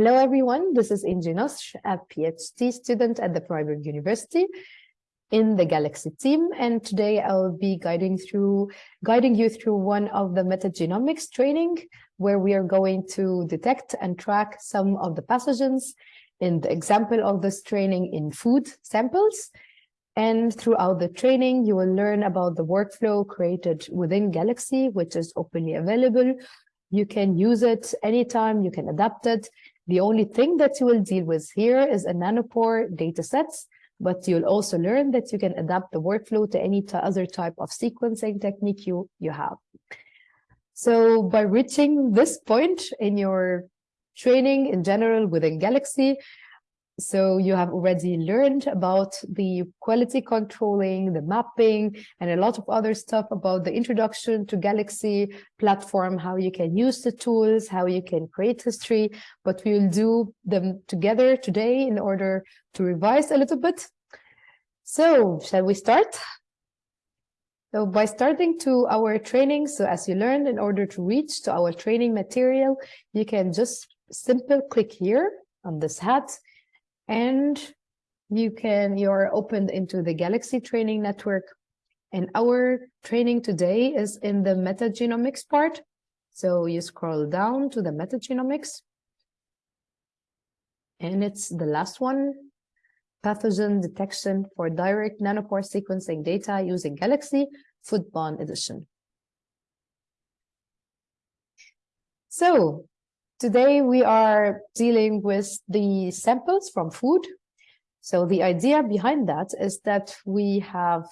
Hello, everyone. This is Engy Nasr, a PhD student at the Freiburg University in the Galaxy team. And today I'll be guiding through, guiding you through one of the metagenomics training, where we are going to detect and track some of the pathogens in the example of this training in food samples. And throughout the training, you will learn about the workflow created within Galaxy, which is openly available. You can use it anytime, you can adapt it. The only thing that you will deal with here is a nanopore data sets, but you'll also learn that you can adapt the workflow to any other type of sequencing technique you, you have. So by reaching this point in your training in general within Galaxy, so you have already learned about the quality controlling, the mapping, and a lot of other stuff about the introduction to Galaxy platform, how you can use the tools, how you can create history, but we will do them together today in order to revise a little bit. So shall we start? So by starting to our training, so as you learned, in order to reach to our training material, you can just simple click here on this hat and you can you're opened into the galaxy training network. And our training today is in the metagenomics part. So you scroll down to the metagenomics. And it's the last one. Pathogen detection for direct nanopore sequencing data using galaxy foodborne edition. So Today we are dealing with the samples from food. So the idea behind that is that we have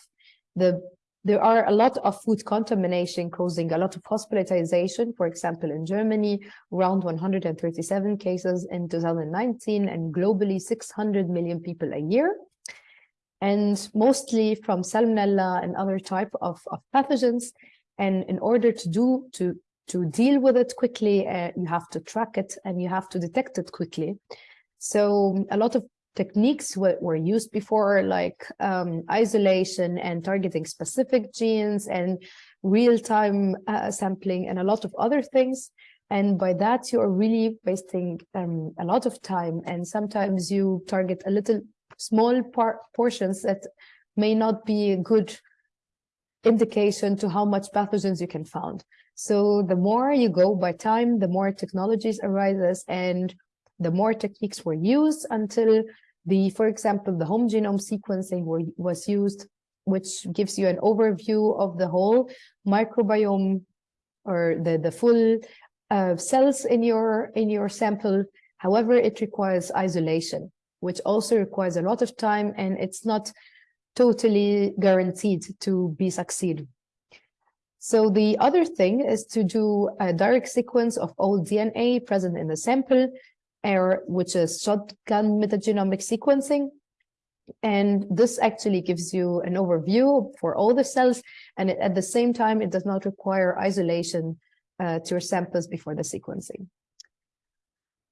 the there are a lot of food contamination causing a lot of hospitalization. For example, in Germany, around 137 cases in 2019 and globally 600 million people a year. And mostly from salmonella and other type of, of pathogens. And in order to do to to deal with it quickly, uh, you have to track it and you have to detect it quickly. So a lot of techniques were, used before, like um, isolation and targeting specific genes and real-time uh, sampling and a lot of other things. And by that, you are really wasting um, a lot of time. And sometimes you target a little small portions that may not be a good indication to how much pathogens you can find. So the more you go by time, the more technologies arises and the more techniques were used until the, for example, the whole genome sequencing were, was used, which gives you an overview of the whole microbiome or the, the full uh, cells in your, in your sample. However, it requires isolation, which also requires a lot of time and it's not totally guaranteed to be succeed. So the other thing is to do a direct sequence of all DNA present in the sample, or which is shotgun metagenomic sequencing. And this actually gives you an overview for all the cells. And at the same time, it does not require isolation uh, to your samples before the sequencing.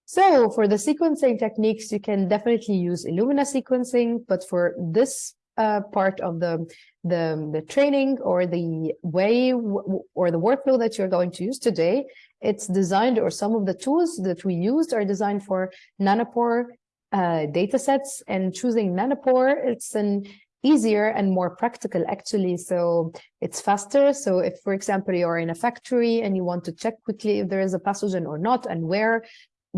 So for the sequencing techniques, you can definitely use Illumina sequencing, but for this uh, part of the, the, the training or the way or the workflow that you're going to use today, it's designed or some of the tools that we used are designed for nanopore uh, data sets and choosing nanopore, it's an easier and more practical actually. So it's faster. So if for example you're in a factory and you want to check quickly if there is a pathogen or not and where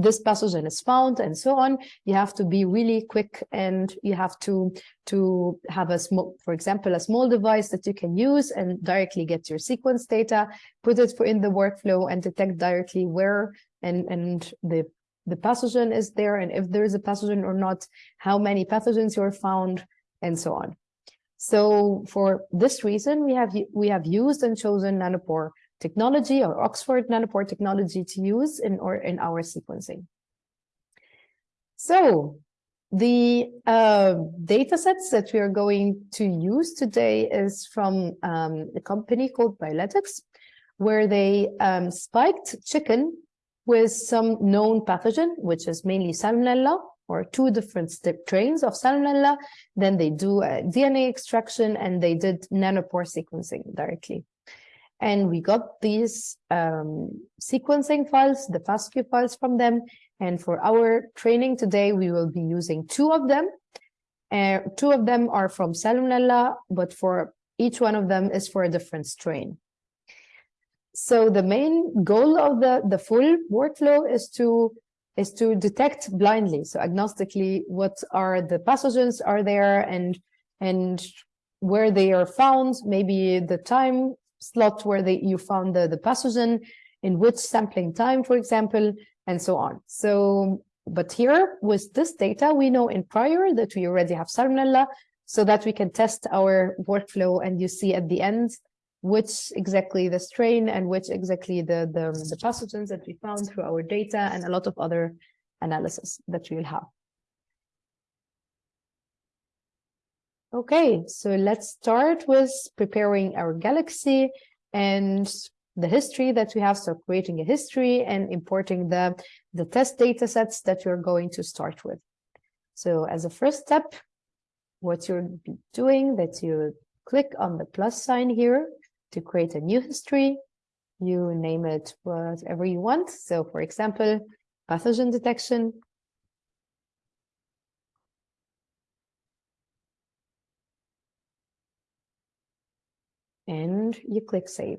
this pathogen is found and so on you have to be really quick and you have to to have a small for example a small device that you can use and directly get your sequence data put it in the workflow and detect directly where and and the the pathogen is there and if there is a pathogen or not how many pathogens you are found and so on. So for this reason we have we have used and chosen nanopore technology or Oxford nanopore technology to use in, or in our sequencing. So the uh, data sets that we are going to use today is from um, a company called Biolytix, where they um, spiked chicken with some known pathogen, which is mainly Salmonella, or two different strains of Salmonella. Then they do DNA extraction and they did nanopore sequencing directly. And we got these um, sequencing files, the FASTQ files from them. And for our training today, we will be using two of them. Uh, two of them are from Salmonella, but for each one of them is for a different strain. So the main goal of the, the full workflow is to is to detect blindly, so agnostically, what are the pathogens are there and and where they are found, maybe the time slot where they you found the, the pathogen, in which sampling time, for example, and so on. So, but here with this data, we know in prior that we already have Salmonella, so that we can test our workflow and you see at the end which exactly the strain and which exactly the, the, the pathogens that we found through our data and a lot of other analysis that we'll have. Okay, so let's start with preparing our galaxy and the history that we have. So creating a history and importing the, the test data sets that you're going to start with. So as a first step, what you'll be doing that you click on the plus sign here to create a new history. You name it whatever you want. So for example, pathogen detection, and you click Save.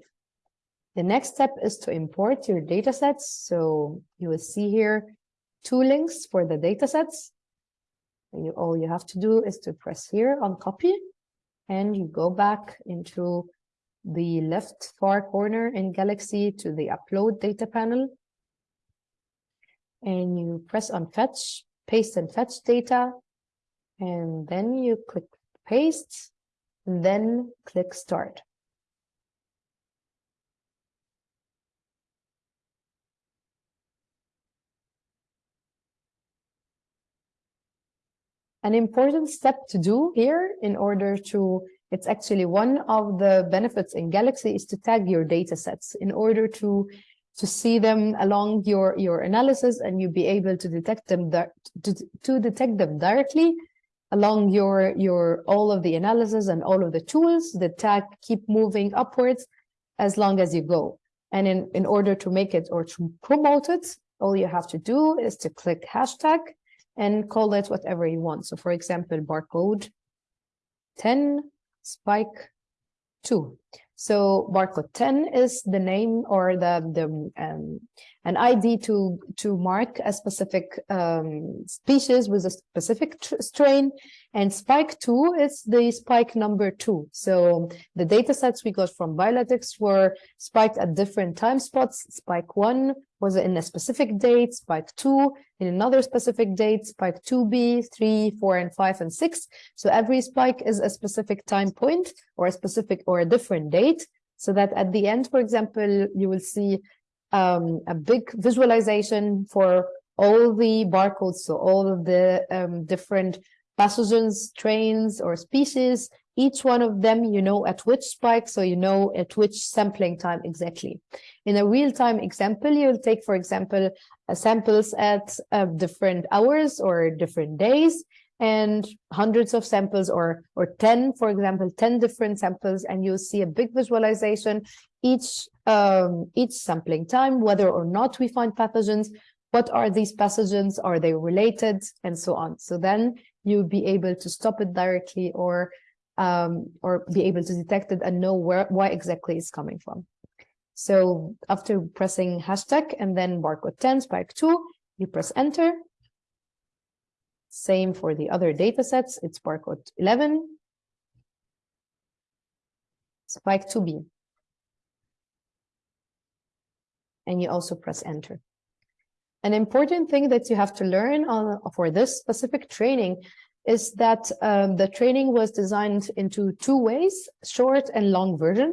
The next step is to import your datasets. So you will see here two links for the datasets. You, all you have to do is to press here on copy and you go back into the left far corner in Galaxy to the upload data panel. And you press on fetch, paste and fetch data. And then you click paste, and then click start. An important step to do here in order to, it's actually one of the benefits in Galaxy is to tag your data sets in order to to see them along your your analysis and you be able to detect them to, to detect them directly along your your all of the analysis and all of the tools the tag keep moving upwards as long as you go. And in in order to make it or to promote it all you have to do is to click hashtag and call it whatever you want. So for example, barcode 10 spike 2. So barcode 10 is the name or the, the um, an ID to, to mark a specific um, species with a specific strain. And spike 2 is the spike number 2. So the data sets we got from Biolytix were spiked at different time spots. Spike 1 was it in a specific date, spike 2 in another specific date, spike 2b, 3, 4, and 5, and 6. So every spike is a specific time point or a specific or a different date. So that at the end, for example, you will see um, a big visualization for all the barcodes, so all of the um, different pathogens, strains, or species, each one of them, you know at which spike, so you know at which sampling time exactly. In a real-time example, you'll take, for example, uh, samples at uh, different hours or different days, and hundreds of samples or or 10 for example 10 different samples and you'll see a big visualization each um, each sampling time whether or not we find pathogens what are these pathogens are they related and so on so then you'll be able to stop it directly or um, or be able to detect it and know where why exactly it's coming from so after pressing hashtag and then barcode 10 spike 2 you press enter same for the other data sets. It's barcode 11, spike 2b. And you also press enter. An important thing that you have to learn on, for this specific training is that um, the training was designed into two ways, short and long version.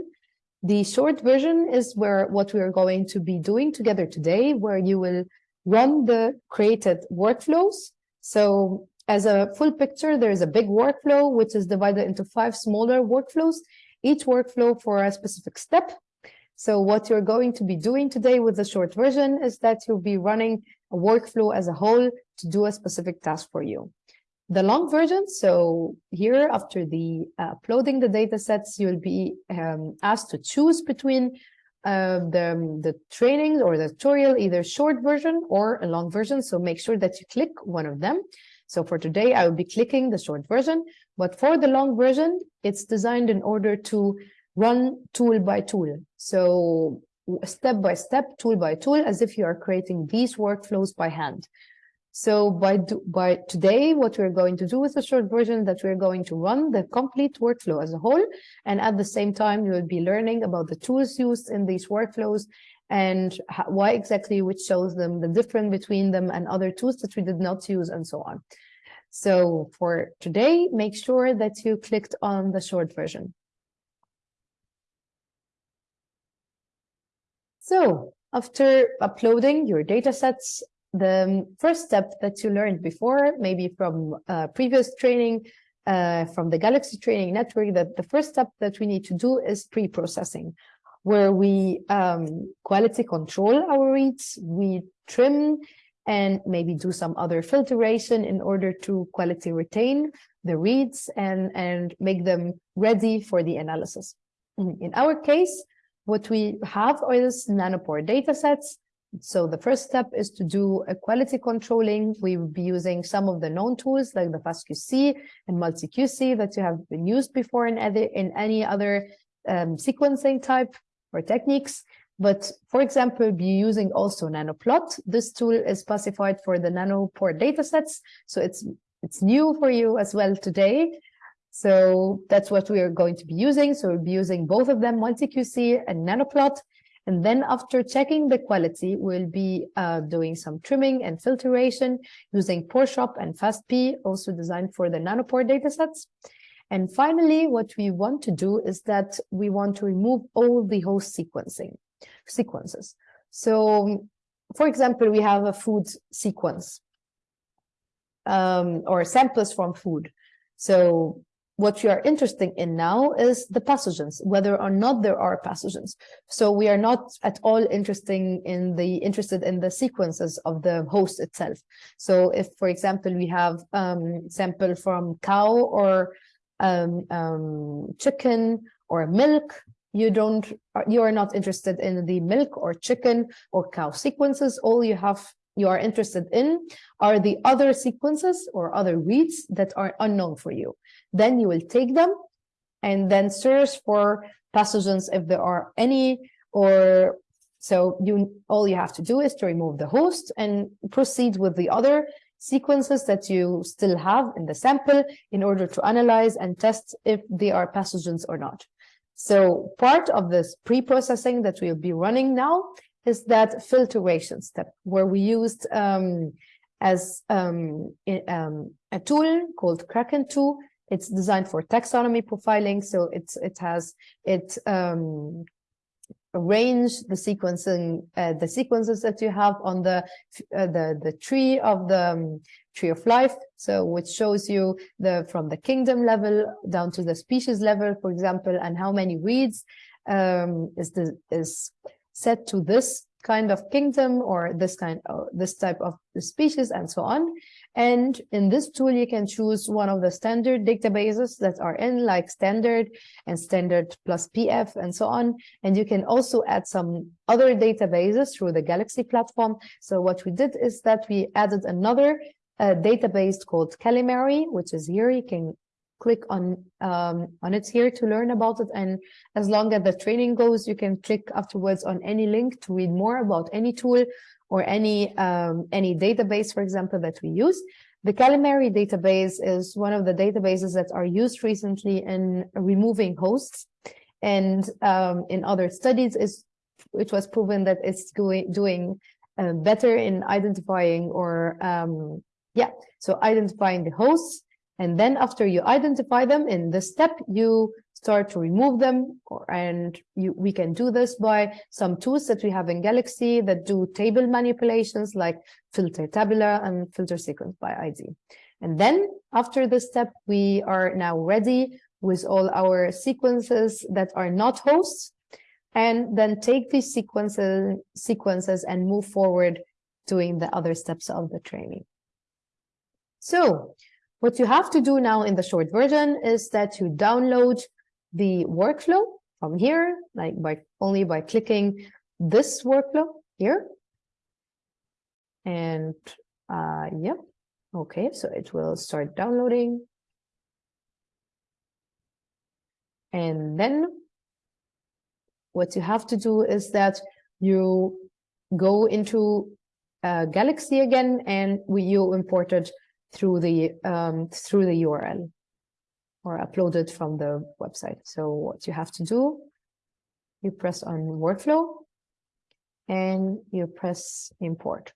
The short version is where what we are going to be doing together today, where you will run the created workflows so as a full picture, there is a big workflow, which is divided into five smaller workflows, each workflow for a specific step. So what you're going to be doing today with the short version is that you'll be running a workflow as a whole to do a specific task for you. The long version. So here, after the uh, uploading the data sets, you'll be um, asked to choose between uh, the, the training or the tutorial, either short version or a long version. So make sure that you click one of them. So for today, I will be clicking the short version, but for the long version, it's designed in order to run tool by tool. So step by step, tool by tool, as if you are creating these workflows by hand. So by, do, by today, what we're going to do with the short version that we're going to run the complete workflow as a whole. And at the same time, you will be learning about the tools used in these workflows and how, why exactly which shows them the difference between them and other tools that we did not use and so on. So for today, make sure that you clicked on the short version. So after uploading your data sets the first step that you learned before, maybe from uh, previous training, uh, from the Galaxy training network, that the first step that we need to do is pre-processing, where we um, quality control our reads, we trim and maybe do some other filtration in order to quality retain the reads and, and make them ready for the analysis. In our case, what we have is nanopore datasets so the first step is to do a quality controlling. We will be using some of the known tools like the FastQC and MultiQC that you have been used before in, other, in any other um, sequencing type or techniques. But for example, be using also nanoplot. This tool is specified for the nanopore datasets. So it's it's new for you as well today. So that's what we are going to be using. So we'll be using both of them, MultiQC and nanoplot. And then after checking the quality, we'll be uh, doing some trimming and filtration using Porechop and FastP, also designed for the nanopore datasets. And finally, what we want to do is that we want to remove all the host sequencing sequences. So, for example, we have a food sequence um, or samples from food. So what we are interested in now is the pathogens, whether or not there are pathogens. So we are not at all interested in the interested in the sequences of the host itself. So if, for example, we have um, sample from cow or um, um, chicken or milk, you don't you are not interested in the milk or chicken or cow sequences. All you have you are interested in are the other sequences or other reads that are unknown for you. Then you will take them and then search for pathogens if there are any or so you all you have to do is to remove the host and proceed with the other sequences that you still have in the sample in order to analyze and test if they are pathogens or not. So part of this pre-processing that we'll be running now is that filtration step where we used um, as um, um, a tool called Kraken 2. It's designed for taxonomy profiling, so it's it has it um, arrange the sequencing uh, the sequences that you have on the uh, the the tree of the um, tree of life so which shows you the from the kingdom level down to the species level for example and how many reads um, is the is set to this kind of kingdom or this kind of this type of species and so on. And in this tool, you can choose one of the standard databases that are in like standard and standard plus PF and so on. And you can also add some other databases through the Galaxy platform. So what we did is that we added another uh, database called Kalamari, which is here. You can click on um, on it here to learn about it. And as long as the training goes, you can click afterwards on any link to read more about any tool or any um, any database, for example, that we use. The Kalamari database is one of the databases that are used recently in removing hosts. And um, in other studies, is it was proven that it's doing, doing uh, better in identifying or, um, yeah, so identifying the hosts and then after you identify them in this step, you start to remove them. Or, and you, we can do this by some tools that we have in Galaxy that do table manipulations like filter tabular and filter sequence by ID. And then after this step, we are now ready with all our sequences that are not hosts and then take these sequences, sequences and move forward doing the other steps of the training. So What you have to do now in the short version is that you download the workflow from here, like by only by clicking this workflow here. And uh, yep, okay, so it will start downloading. And then what you have to do is that you go into uh, Galaxy again and we, you import it through the um, through the URL or uploaded from the website. So what you have to do, you press on workflow and you press import.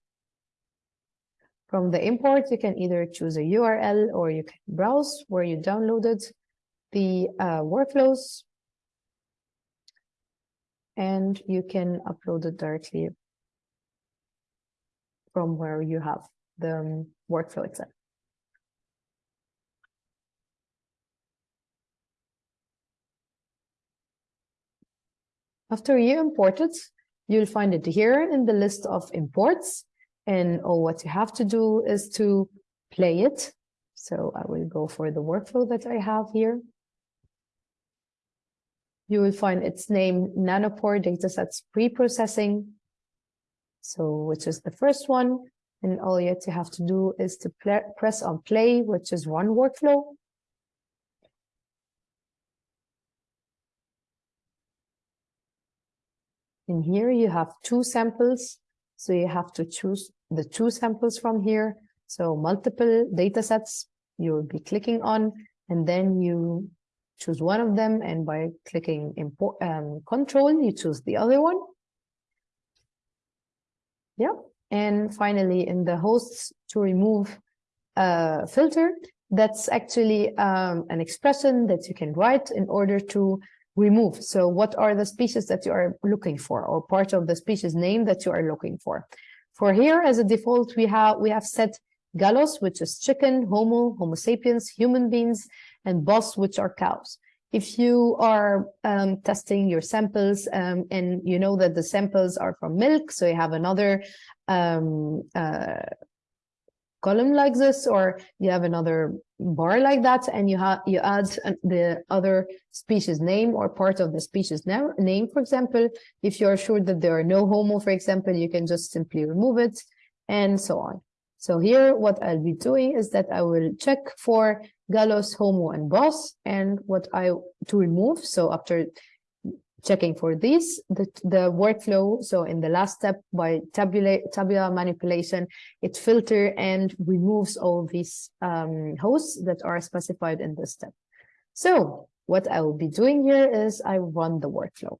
From the import, you can either choose a URL or you can browse where you downloaded the uh, workflows and you can upload it directly from where you have the um, workflow itself. After you import it, you'll find it here in the list of imports. And all what you have to do is to play it. So I will go for the workflow that I have here. You will find its name Nanopore Datasets Preprocessing. So which is the first one. And all you have to do is to press on play, which is one workflow. In here, you have two samples. So you have to choose the two samples from here. So multiple data sets you will be clicking on, and then you choose one of them. And by clicking import, um, control, you choose the other one. Yeah. And finally, in the hosts to remove a filter, that's actually um, an expression that you can write in order to remove. So what are the species that you are looking for or part of the species name that you are looking for? For here, as a default, we have we have set Gallus, which is chicken, Homo, Homo sapiens, human beings, and Bos, which are cows. If you are um, testing your samples um, and you know that the samples are from milk, so you have another um, uh, column like this, or you have another bar like that, and you have you add the other species name or part of the species name. For example, if you are sure that there are no homo, for example, you can just simply remove it, and so on. So here, what I'll be doing is that I will check for Gallus, Homo, and Bos, and what I to remove. So after checking for these, the, the workflow. So in the last step by tabula, tabular manipulation, it filter and removes all these um, hosts that are specified in this step. So what I will be doing here is I run the workflow.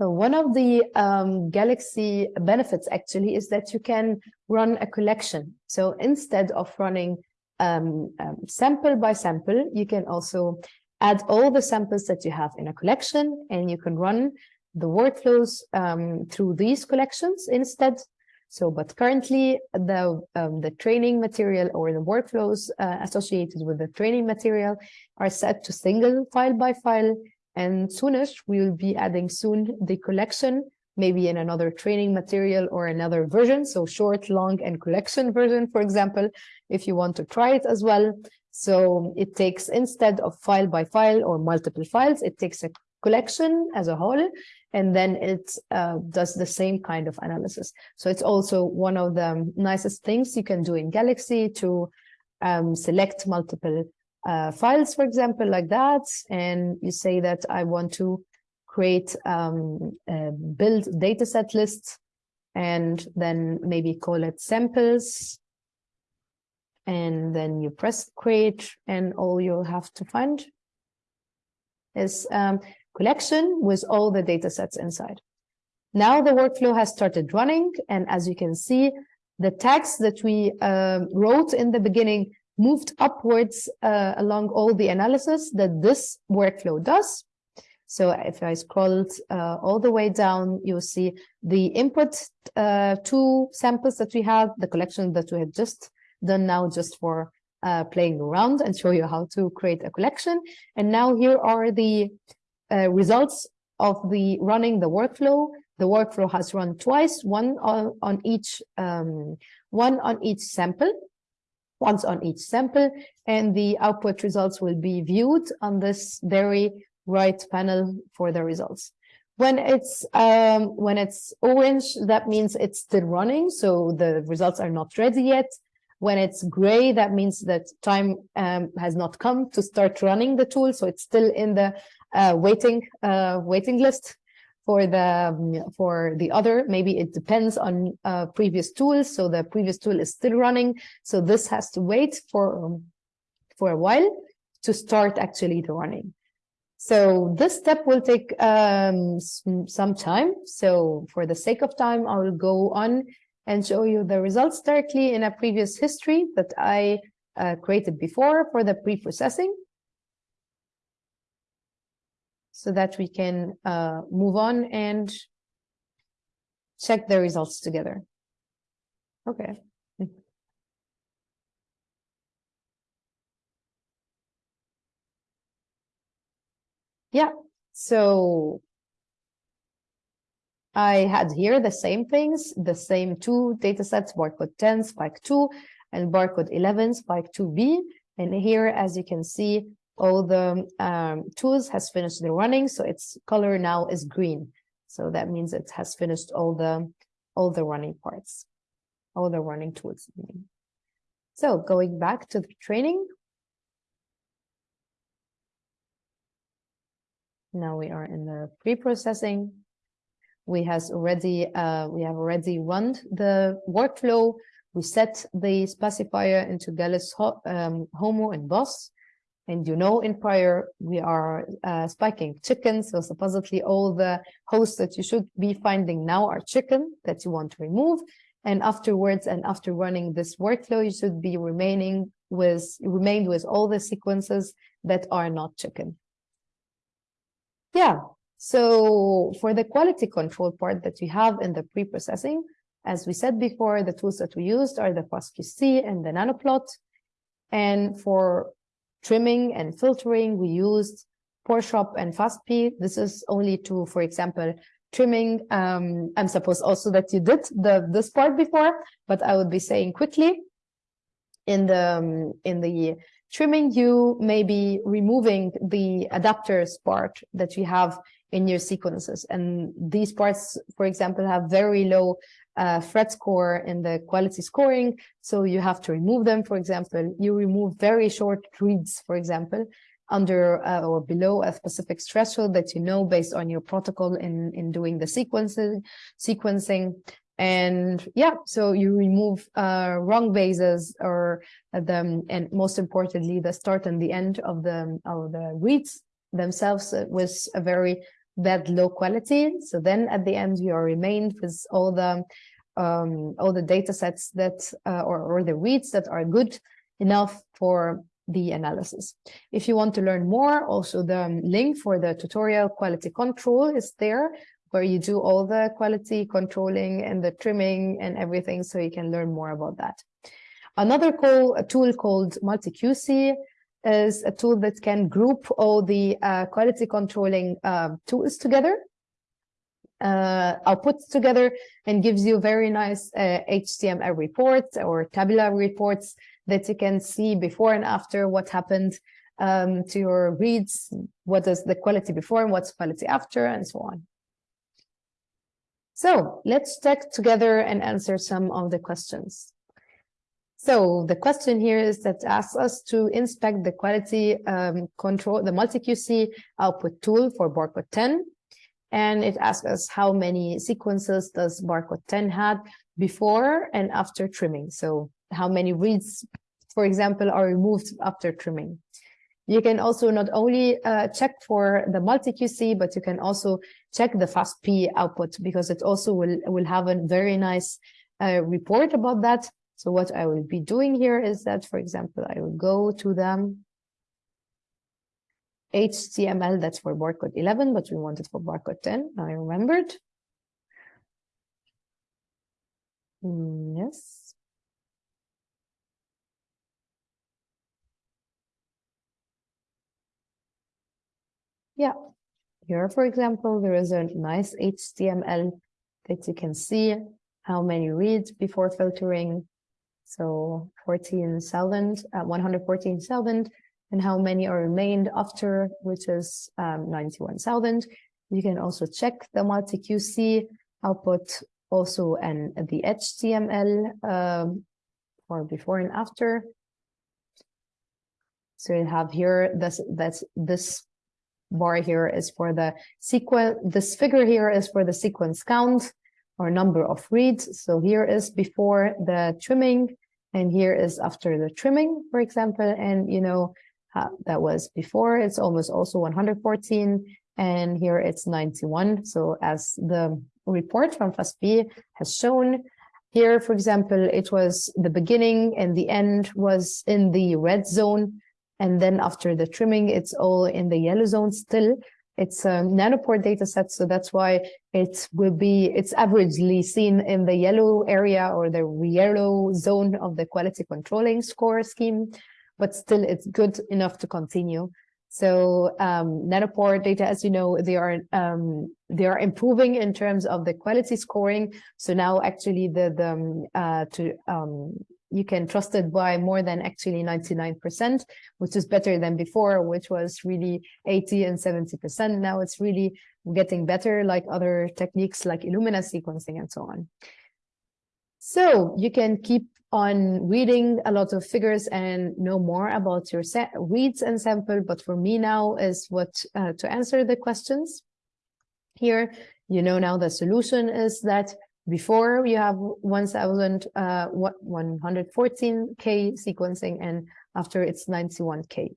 So one of the um, Galaxy benefits actually is that you can run a collection. So instead of running um, um, sample by sample, you can also add all the samples that you have in a collection and you can run the workflows um, through these collections instead. So, but currently the um, the training material or the workflows uh, associated with the training material are set to single file by file and soonish, we will be adding soon the collection, maybe in another training material or another version. So short, long, and collection version, for example, if you want to try it as well. So it takes, instead of file by file or multiple files, it takes a collection as a whole, and then it uh, does the same kind of analysis. So it's also one of the nicest things you can do in Galaxy to um, select multiple uh, files, for example, like that, and you say that I want to create um, a build dataset list, and then maybe call it samples, and then you press create, and all you'll have to find is um, collection with all the datasets inside. Now the workflow has started running, and as you can see, the tags that we uh, wrote in the beginning moved upwards uh, along all the analysis that this workflow does. So if I scrolled uh, all the way down, you'll see the input uh, two samples that we had, the collection that we had just done now just for uh, playing around and show you how to create a collection. And now here are the uh, results of the running the workflow. The workflow has run twice, one on, on each um, one on each sample, once on each sample, and the output results will be viewed on this very right panel for the results. When it's um, when it's orange, that means it's still running, so the results are not ready yet. When it's gray, that means that time um, has not come to start running the tool, so it's still in the uh, waiting uh, waiting list for the um, for the other. Maybe it depends on uh, previous tools, so the previous tool is still running, so this has to wait for um, for a while to start actually the running. So this step will take um, some time. So for the sake of time, I will go on and show you the results directly in a previous history that I uh, created before for the pre-processing so that we can uh, move on and check the results together. Okay. Yeah, so I had here the same things, the same two data sets, barcode 10, spike 2, and barcode 11, spike 2b. And here, as you can see, all the um, tools has finished the running, so its color now is green. So that means it has finished all the all the running parts, all the running tools. So going back to the training, Now we are in the pre-processing. We has already uh, we have already run the workflow. We set the specifier into Gallus, um, Homo, and Bos. And you know, in prior, we are uh, spiking chickens. So supposedly all the hosts that you should be finding now are chicken that you want to remove. And afterwards, and after running this workflow, you should be remaining with remained with all the sequences that are not chicken. Yeah, so for the quality control part that we have in the pre-processing, as we said before, the tools that we used are the FastQC and the Nanoplot. And for trimming and filtering, we used Porechop and FastP. This is only to, for example, trimming. Um, I'm supposed also that you did the this part before, but I would be saying quickly in the um, in the trimming you may be removing the adapters part that you have in your sequences. And these parts, for example, have very low uh, phred score in the quality scoring. So you have to remove them. For example, you remove very short reads, for example, under uh, or below a specific threshold that you know based on your protocol in, in doing the sequencing, sequencing. And yeah, so you remove uh, wrong bases or the, and most importantly, the start and the end of the, of the reads themselves with a very bad low quality. So then at the end, you are remained with all the um, all the data sets that uh, or, or the reads that are good enough for the analysis. If you want to learn more, also the link for the tutorial quality control is there where you do all the quality controlling and the trimming and everything so you can learn more about that. Another call, a tool called MultiQC is a tool that can group all the uh, quality controlling uh, tools together, uh, outputs together, and gives you very nice HTML uh, reports or tabular reports that you can see before and after what happened um, to your reads, what is the quality before and what's quality after, and so on. So let's check together and answer some of the questions. So the question here is that asks us to inspect the quality um, control, the multi-QC output tool for barcode 10. And it asks us how many sequences does barcode 10 had before and after trimming. So how many reads, for example, are removed after trimming. You can also not only uh, check for the multi-QC, but you can also check the FastP output because it also will, will have a very nice uh, report about that. So what I will be doing here is that, for example, I will go to the HTML, that's for barcode 11, but we want it for barcode 10. I remembered. Mm, yes. Yeah. here, for example, there is a nice HTML that you can see how many reads before filtering. So 14,000, uh, 114,000, and how many are remained after, which is um, 91,000. You can also check the multi-QC output also and the HTML um, for before and after. So you have here this that's this bar here is for the sequence. This figure here is for the sequence count or number of reads. So here is before the trimming, and here is after the trimming, for example. And you know uh, that was before. It's almost also 114, and here it's 91. So as the report from FastP has shown, here, for example, it was the beginning and the end was in the red zone. And then after the trimming, it's all in the yellow zone still. It's a nanopore data set, so that's why it will be, it's averagely seen in the yellow area or the yellow zone of the quality controlling score scheme, but still it's good enough to continue. So um, nanopore data, as you know, they are um, they are improving in terms of the quality scoring. So now actually the the um, uh, to um, you can trust it by more than actually 99%, which is better than before, which was really 80 and 70%. Now it's really getting better like other techniques like Illumina sequencing and so on. So you can keep on reading a lot of figures and know more about your reads and sample. But for me now is what uh, to answer the questions here. You know now the solution is that before you have 1000 uh, 114k sequencing and after it's 91k.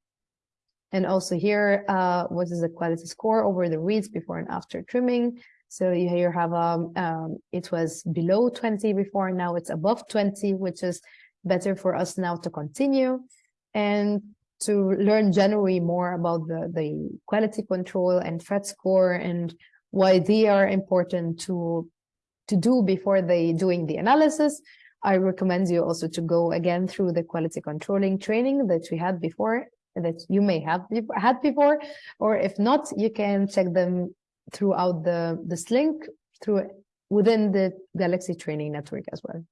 And also here, uh, what is the quality score over the reads before and after trimming? So you here have um, um, it was below 20 before, now it's above 20, which is better for us now to continue and to learn generally more about the, the quality control and phred score and why they are important to to do before they doing the analysis. I recommend you also to go again through the quality controlling training that we had before that you may have had before, or if not, you can check them throughout the this link through within the Galaxy training network as well.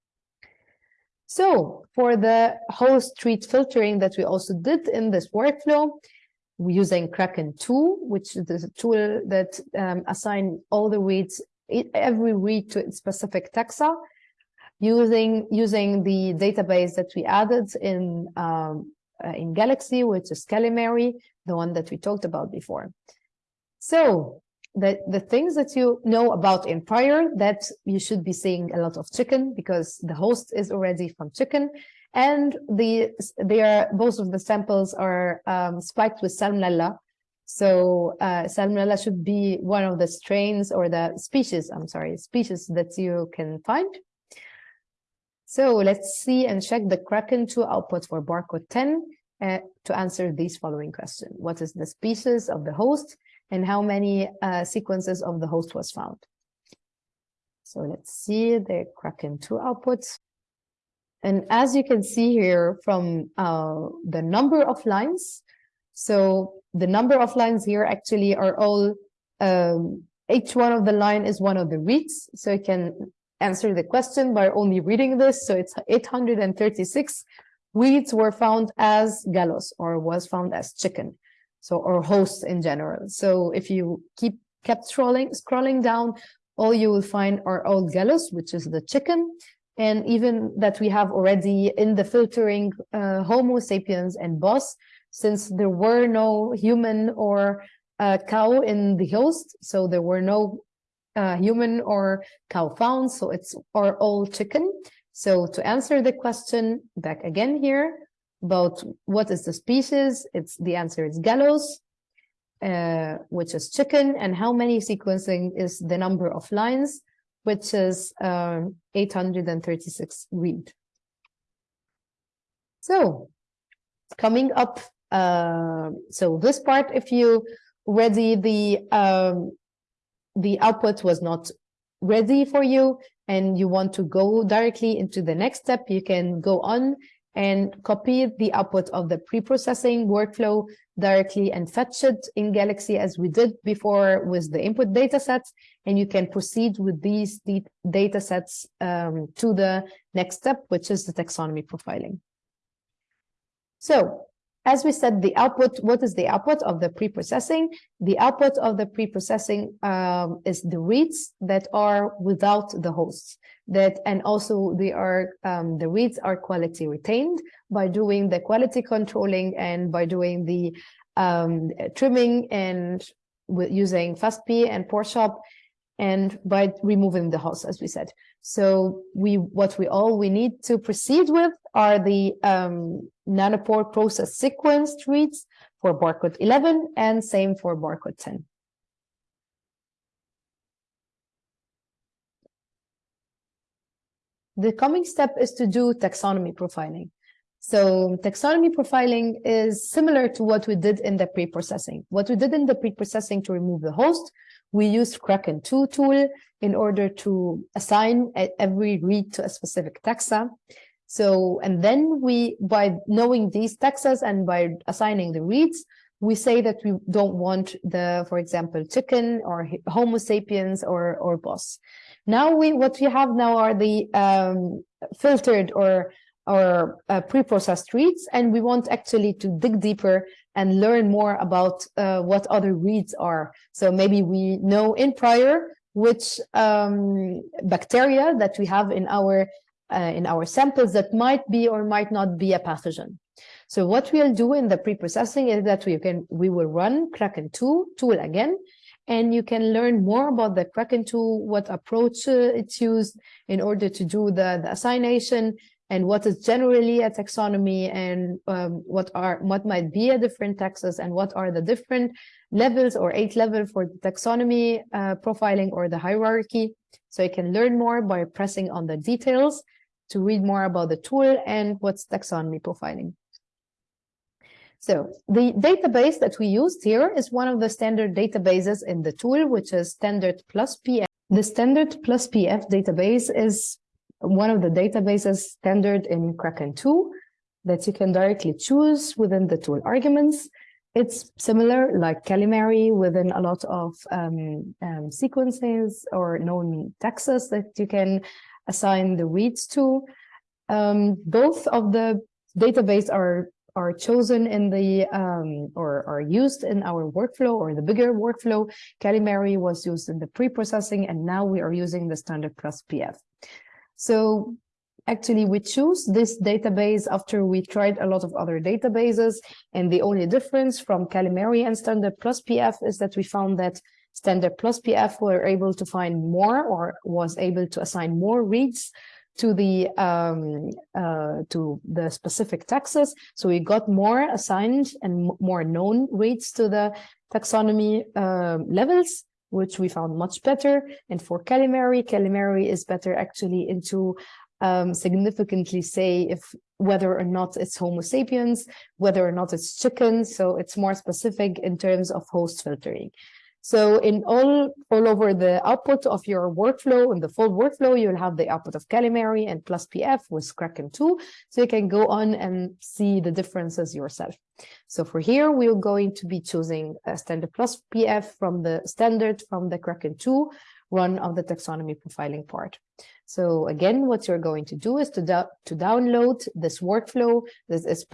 So for the host treat filtering that we also did in this workflow, we're using Kraken 2, which is a tool that um, assign all the reads, every read to its specific taxa, using using the database that we added in um, uh, in Galaxy, which is Kalamari, the one that we talked about before. So the, the things that you know about Empire that you should be seeing a lot of chicken because the host is already from chicken. And the they are both of the samples are um, spiked with salmonella. So uh, salmonella should be one of the strains or the species i'm sorry species that you can find. So let's see and check the kraken 2 output for barcode 10 uh, to answer these following questions. What is the species of the host and how many uh, sequences of the host was found. So let's see the Kraken 2 outputs. And as you can see here from uh, the number of lines, so the number of lines here actually are all, um, each one of the line is one of the reads. So you can answer the question by only reading this. So it's 836 reads were found as Gallus or was found as chicken so or hosts in general. So if you keep kept scrolling scrolling down, all you will find are all Gallus, which is the chicken, and even that we have already in the filtering uh, Homo sapiens and Bos, since there were no human or uh, cow in the host, so there were no uh, human or cow found, so it's are all chicken. So to answer the question back again here, about what is the species, it's the answer is Gallus, uh, which is chicken, and how many sequencing is the number of lines, which is uh, 836 read. So coming up, uh, so this part, if you ready the um, the output was not ready for you and you want to go directly into the next step, you can go on and copy the output of the pre-processing workflow directly and fetch it in Galaxy as we did before with the input data sets. And you can proceed with these data sets um, to the next step, which is the taxonomy profiling. So as we said, the output, what is the output of the pre-processing? The output of the pre-processing um, is the reads that are without the hosts. That and also they are um, the reads are quality retained by doing the quality controlling and by doing the um, trimming and using FastP and Porechop and by removing the host, as we said. So we what we all we need to proceed with are the um, nanopore process sequenced reads for barcode 11 and same for barcode 10. The coming step is to do taxonomy profiling. So taxonomy profiling is similar to what we did in the pre-processing. What we did in the pre-processing to remove the host, we used Kraken 2 tool in order to assign every read to a specific taxa. So, and then we, by knowing these taxas and by assigning the reads, we say that we don't want the, for example, chicken or Homo sapiens or, or Bos. Now we, what we have now are the um, filtered or or uh, pre-processed reads, and we want actually to dig deeper and learn more about uh, what other reads are. So maybe we know in prior which um, bacteria that we have in our uh, in our samples that might be or might not be a pathogen. So what we'll do in the pre-processing is that we can we will run Kraken 2 tool again, and you can learn more about the Kraken tool, what approach uh, it's used in order to do the, the assignation, and what is generally a taxonomy and um, what are what might be a different taxes and what are the different levels or eight level for the taxonomy uh, profiling or the hierarchy. So you can learn more by pressing on the details to read more about the tool and what's taxonomy profiling. So the database that we used here is one of the standard databases in the tool, which is standard plus PF. The standard plus PF database is one of the databases standard in Kraken 2 that you can directly choose within the tool arguments. It's similar like Kalamari within a lot of um, um, sequences or known taxes that you can assign the reads to. Um, both of the database are are chosen in the um, or are used in our workflow or the bigger workflow. Kalamari was used in the pre-processing and now we are using the standard plus PF. So actually we choose this database after we tried a lot of other databases and the only difference from Kalamari and Standard Plus PF is that we found that Standard Plus PF were able to find more or was able to assign more reads to the um, uh, to the specific taxes. So we got more assigned and more known reads to the taxonomy uh, levels which we found much better. And for Kalamari, Kalamari is better actually into um, significantly say if whether or not it's Homo sapiens, whether or not it's chicken. So it's more specific in terms of host filtering. So in all, all over the output of your workflow, in the full workflow, you'll have the output of Kalamari and plus PF with Kraken 2. So you can go on and see the differences yourself. So for here, we're going to be choosing a standard plus PF from the standard from the Kraken 2 run of the taxonomy profiling part. So again, what you're going to do is to, to download this workflow. This is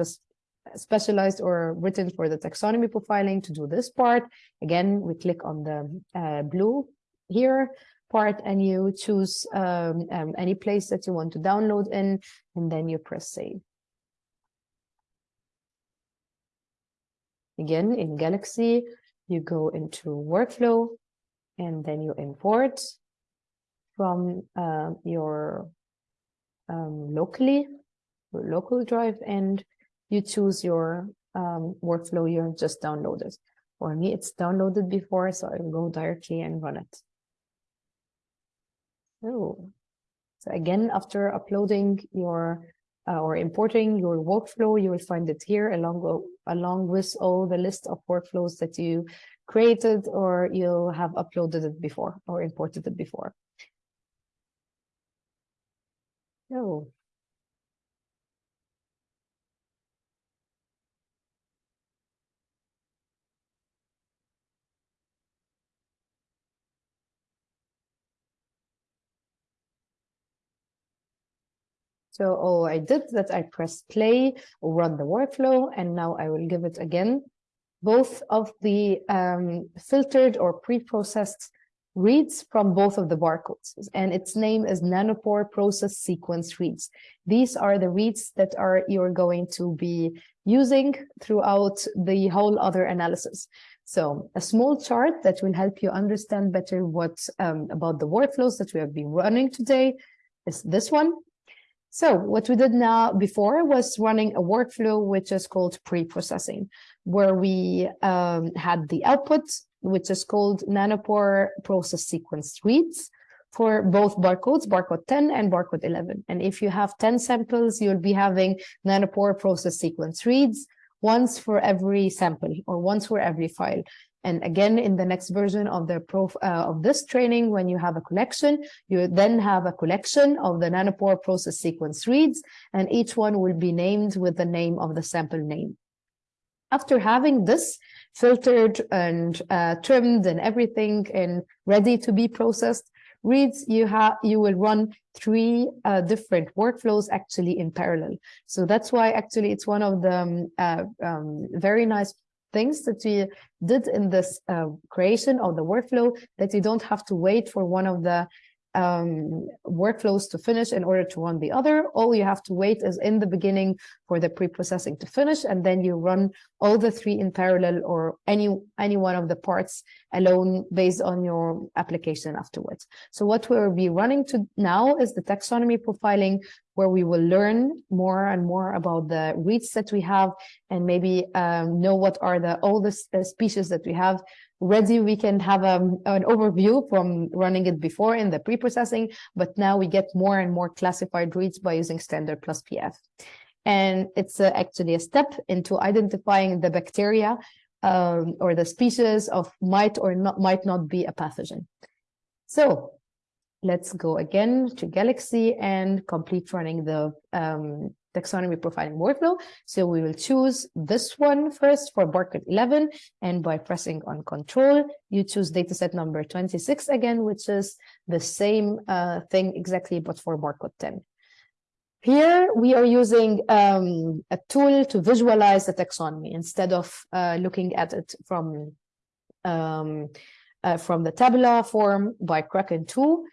specialized or written for the taxonomy profiling to do this part. Again, we click on the uh, blue here part and you choose um, um, any place that you want to download in, and then you press save. Again, in Galaxy, you go into workflow and then you import from uh, your um, locally, your local drive and you choose your um, workflow you just downloaded. For me, it's downloaded before, so I will go directly and run it. Oh, so again, after uploading your uh, or importing your workflow, you will find it here along, along with all the list of workflows that you created or you'll have uploaded it before or imported it before. Oh, So all I did that I pressed play run the workflow, and now I will give it again. Both of the um, filtered or pre-processed reads from both of the barcodes and its name is nanopore process sequence reads. These are the reads that are you're going to be using throughout the whole other analysis. So a small chart that will help you understand better what um, about the workflows that we have been running today is this one so what we did now before was running a workflow which is called pre-processing, where we um, had the output, which is called nanopore process sequence reads for both barcodes, barcode 10 and barcode 11. And if you have 10 samples, you'll be having nanopore process sequence reads once for every sample or once for every file. And again, in the next version of the prof, uh, of this training, when you have a collection, you then have a collection of the nanopore process sequence reads, and each one will be named with the name of the sample name. After having this filtered and uh, trimmed and everything and ready to be processed, reads you have you will run three uh, different workflows actually in parallel so that's why actually it's one of the um, uh, um, very nice things that we did in this uh, creation of the workflow that you don't have to wait for one of the um, workflows to finish in order to run the other. All you have to wait is in the beginning for the pre-processing to finish, and then you run all the three in parallel or any, any one of the parts alone based on your application afterwards. So what we'll be running to now is the taxonomy profiling, where we will learn more and more about the reads that we have and maybe um, know what are the oldest uh, species that we have. Ready we can have um, an overview from running it before in the pre-processing but now we get more and more classified reads by using standard plus pf and it's uh, actually a step into identifying the bacteria um, or the species of might or not might not be a pathogen. So let's go again to galaxy and complete running the um, taxonomy profiling workflow. So we will choose this one first for barcode 11. And by pressing on control, you choose dataset number 26 again, which is the same uh, thing exactly, but for barcode 10. Here we are using um, a tool to visualize the taxonomy instead of uh, looking at it from um, uh, from the tabular form by Kraken 2.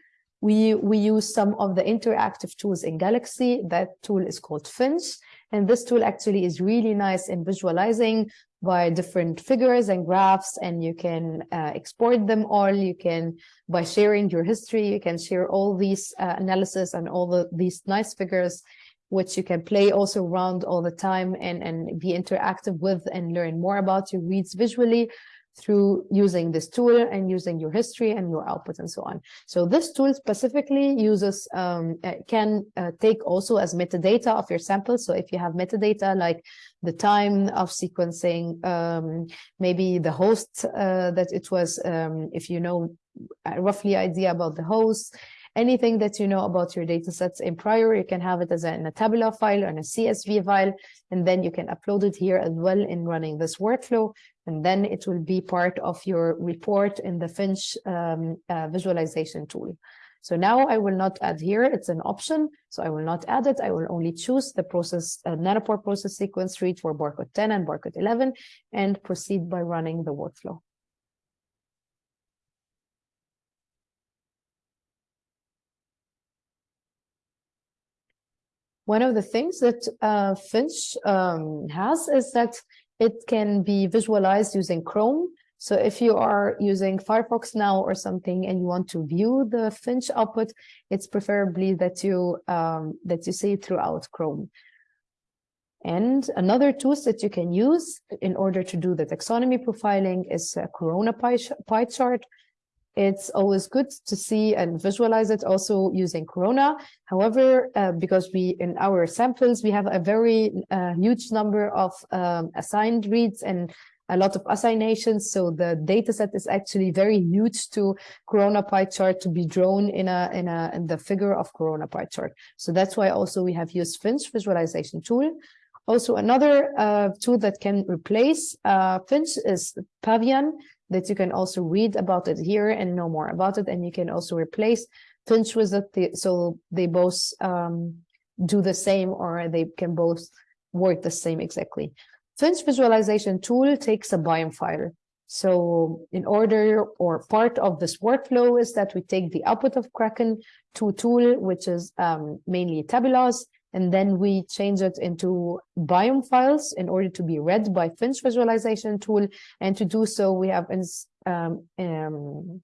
We, we use some of the interactive tools in Galaxy. That tool is called Phinch. And this tool actually is really nice in visualizing by different figures and graphs, and you can uh, export them all. You can, by sharing your history, you can share all these uh, analysis and all the, these nice figures, which you can play also around all the time and, and be interactive with and learn more about your reads visually through using this tool and using your history and your output and so on. So this tool specifically uses, um, uh, can uh, take also as metadata of your sample. So if you have metadata like the time of sequencing, um, maybe the host uh, that it was, um, if you know roughly idea about the host, anything that you know about your data sets in prior, you can have it as a, in a tabular file or in a CSV file, and then you can upload it here as well in running this workflow and then it will be part of your report in the Phinch um, uh, visualization tool. So now I will not add here, it's an option, so I will not add it. I will only choose the process uh, nanopore process sequence read for barcode 10 and barcode 11 and proceed by running the workflow. One of the things that uh, Phinch um, has is that it can be visualized using Chrome. So if you are using Firefox now or something and you want to view the Phinch output, it's preferably that you um, that you see throughout Chrome. And another tools that you can use in order to do the taxonomy profiling is a Krona pie, pie chart. It's always good to see and visualize it also using Krona. However, uh, because we in our samples, we have a very uh, huge number of um, assigned reads and a lot of assignations. So the data set is actually very huge to Krona pie chart to be drawn in a in a in the figure of Krona pie chart. So that's why also we have used Phinch visualization tool. Also, another uh, tool that can replace uh, Phinch is Pavian that you can also read about it here and know more about it. And you can also replace Phinch with it. So they both um, do the same or they can both work the same exactly. Phinch visualization tool takes a BIOM file. So in order or part of this workflow is that we take the output of Kraken 2 a tool, which is um, mainly tabulas, and then we change it into BIOM files in order to be read by Phinch visualization tool. And to do so, we have um, um,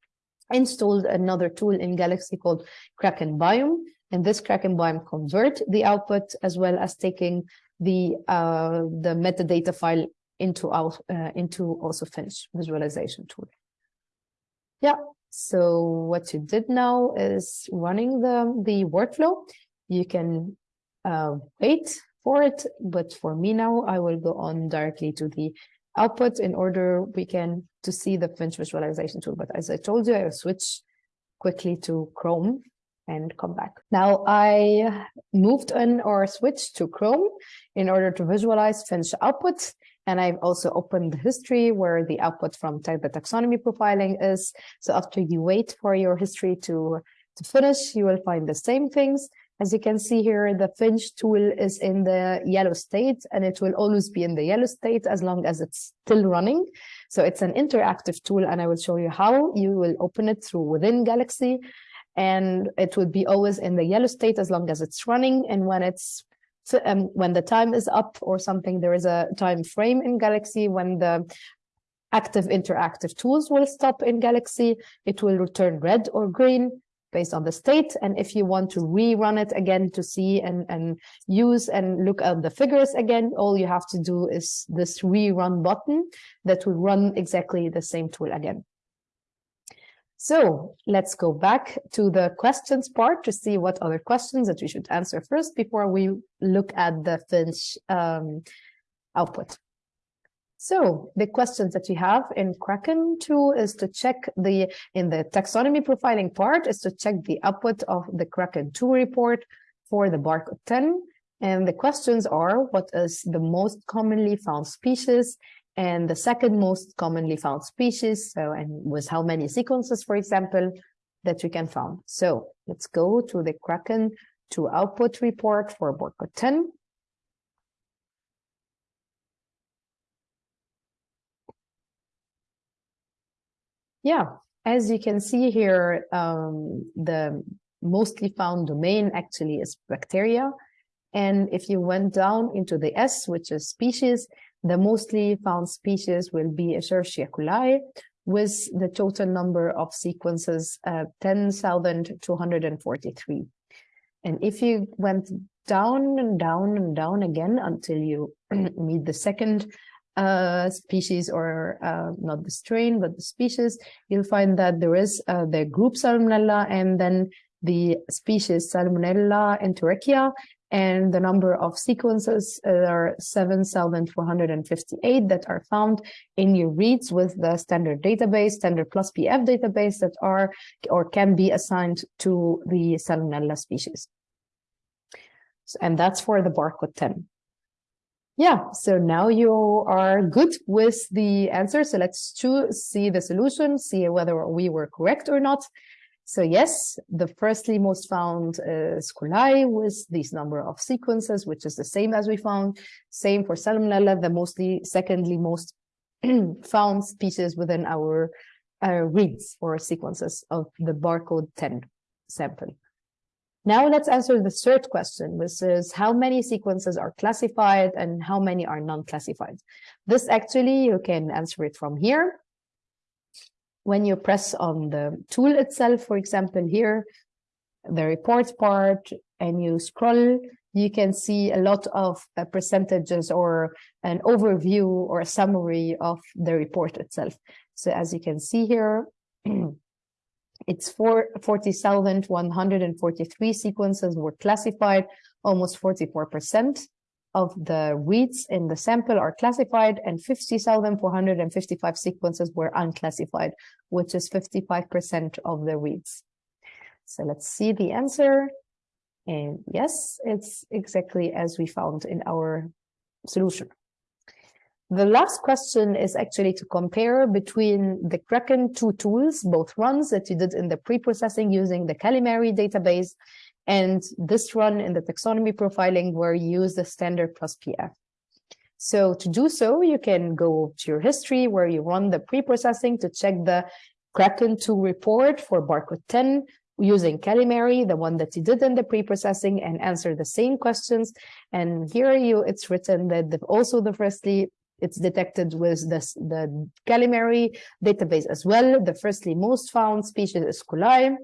installed another tool in Galaxy called Kraken-biom. And this Kraken-biom convert the output as well as taking the uh, the metadata file into our uh, into also Phinch visualization tool. Yeah, so what you did now is running the the workflow. You can uh, wait for it, but for me now, I will go on directly to the output in order we can to see the Phinch visualization tool. But as I told you, I will switch quickly to Chrome and come back. Now I moved in or switched to Chrome in order to visualize Phinch output. And I've also opened the history where the output from type the taxonomy profiling is. So after you wait for your history to, to finish, you will find the same things. As you can see here, the Phinch tool is in the yellow state and it will always be in the yellow state as long as it's still running. So it's an interactive tool and I will show you how you will open it through within Galaxy and it would be always in the yellow state as long as it's running. And when it's um, when the time is up or something, there is a time frame in Galaxy when the active interactive tools will stop in Galaxy, it will return red or green based on the state. And if you want to rerun it again to see and, and use and look at the figures again, all you have to do is this rerun button that will run exactly the same tool again. So let's go back to the questions part to see what other questions that we should answer first before we look at the Phinch um, output. So the questions that you have in Kraken 2 is to check the, in the taxonomy profiling part, is to check the output of the Kraken 2 report for the barcode 10. And the questions are, what is the most commonly found species? And the second most commonly found species, so and with how many sequences, for example, that you can find. So let's go to the Kraken 2 output report for barcode 10. Yeah, as you can see here, um, the mostly found domain actually is bacteria. And if you went down into the S, which is species, the mostly found species will be Escherichia coli, with the total number of sequences uh, 10,243. And if you went down and down and down again until you meet the second uh, species or uh, not the strain, but the species, you'll find that there is uh, the group Salmonella and then the species Salmonella enterica. And the number of sequences are 7,458 that are found in your reads with the standard database, standard plus PF database that are or can be assigned to the Salmonella species. And that's for the barcode 10. Yeah, so now you are good with the answer. So let's see the solution, see whether we were correct or not. So yes, the firstly most found is coli with this number of sequences, which is the same as we found. Same for Salmonella, the mostly, secondly most found species within our uh, reads or sequences of the barcode 10 sample. Now let's answer the third question, which is how many sequences are classified and how many are non-classified. This actually, you can answer it from here. When you press on the tool itself, for example, here, the report part, and you scroll, you can see a lot of uh, percentages or an overview or a summary of the report itself. So as you can see here, It's 40,143 sequences were classified, almost 44% of the reads in the sample are classified and 50,455 sequences were unclassified, which is 55% of the reads. So let's see the answer. And yes, it's exactly as we found in our solution. The last question is actually to compare between the Kraken two tools, both runs that you did in the pre-processing using the Kalamari database And this run in the taxonomy profiling where you use the standard plus PF. So to do so, you can go to your history where you run the pre-processing to check the Kraken 2 report for barcode 10 using Kalamari, the one that you did in the pre-processing and answer the same questions. And here you, it's written that the, also the firstly, it's detected with the Kalamari database as well. The firstly most found species is coli,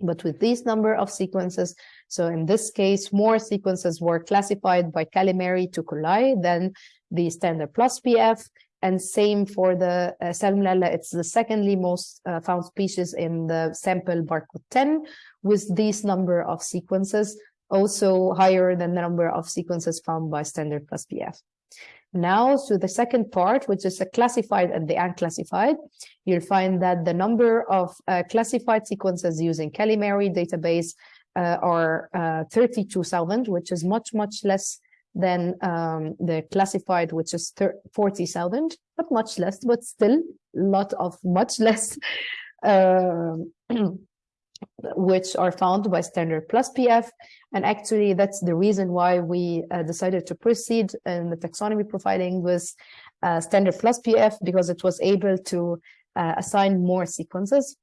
but with this number of sequences, so in this case, more sequences were classified by Kalamari to coli than the standard plus PF. And same for the uh, Salmonella, it's the secondly most uh, found species in the sample barcode 10 with this number of sequences, also higher than the number of sequences found by standard plus PF. Now to the second part, which is the classified and the unclassified, you'll find that the number of uh, classified sequences using Kalamari database uh, are uh, 32,000, which is much, much less than um, the classified, which is 40,000, not much less, but still a lot of much less, uh, which are found by standard plus PF. And actually, that's the reason why we uh, decided to proceed in the taxonomy profiling with uh, standard plus PF, because it was able to uh, assign more sequences.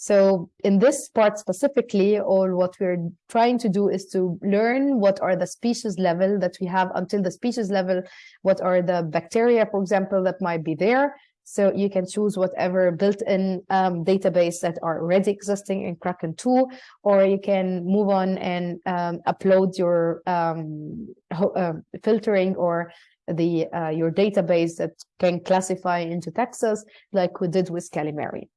So in this part specifically, all what we're trying to do is to learn what are the species level that we have until the species level, what are the bacteria, for example, that might be there. So you can choose whatever built-in um, database that are already existing in Kraken 2, or you can move on and um, upload your um, uh, filtering or the uh, your database that can classify into taxas like we did with Kalamari.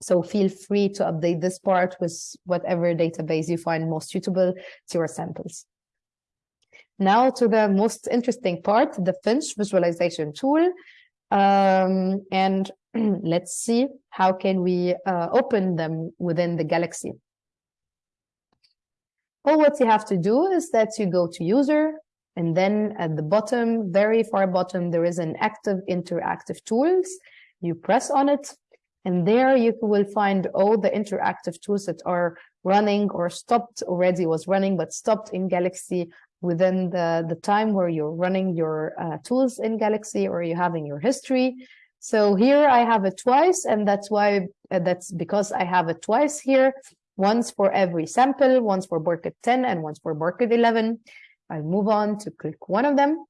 So feel free to update this part with whatever database you find most suitable to your samples. Now to the most interesting part, the Phinch visualization tool. Um, and let's see how can we uh, open them within the Galaxy. All what you have to do is that you go to user and then at the bottom, very far bottom, there is an active interactive tools. You press on it and there you will find all the interactive tools that are running or stopped already was running, but stopped in Galaxy within the, the time where you're running your uh, tools in Galaxy or you're having your history. So here I have it twice, and that's why uh, that's because I have it twice here, once for every sample, once for barcode 10 and once for barcode 11. I'll move on to click one of them.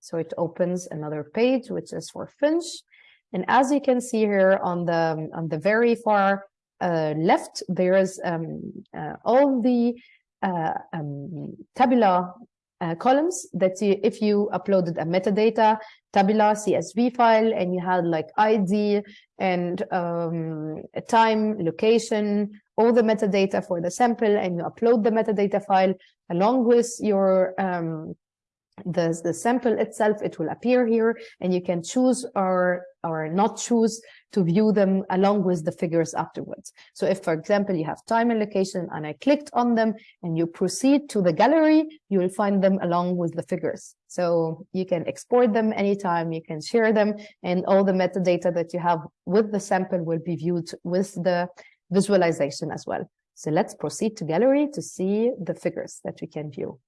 So it opens another page, which is for Phinch. And as you can see here on the, on the very far left, there is um, uh, all the uh, um, tabular uh, columns that you, if you uploaded a metadata tabular CSV file and you had like ID and um, time, location, all the metadata for the sample and you upload the metadata file along with your um, the, the sample itself, it will appear here and you can choose or, or not choose to view them along with the figures afterwards. So if, for example, you have time and location and I clicked on them and you proceed to the gallery, you will find them along with the figures. So you can export them anytime, you can share them and all the metadata that you have with the sample will be viewed with the visualization as well. So let's proceed to gallery to see the figures that we can view.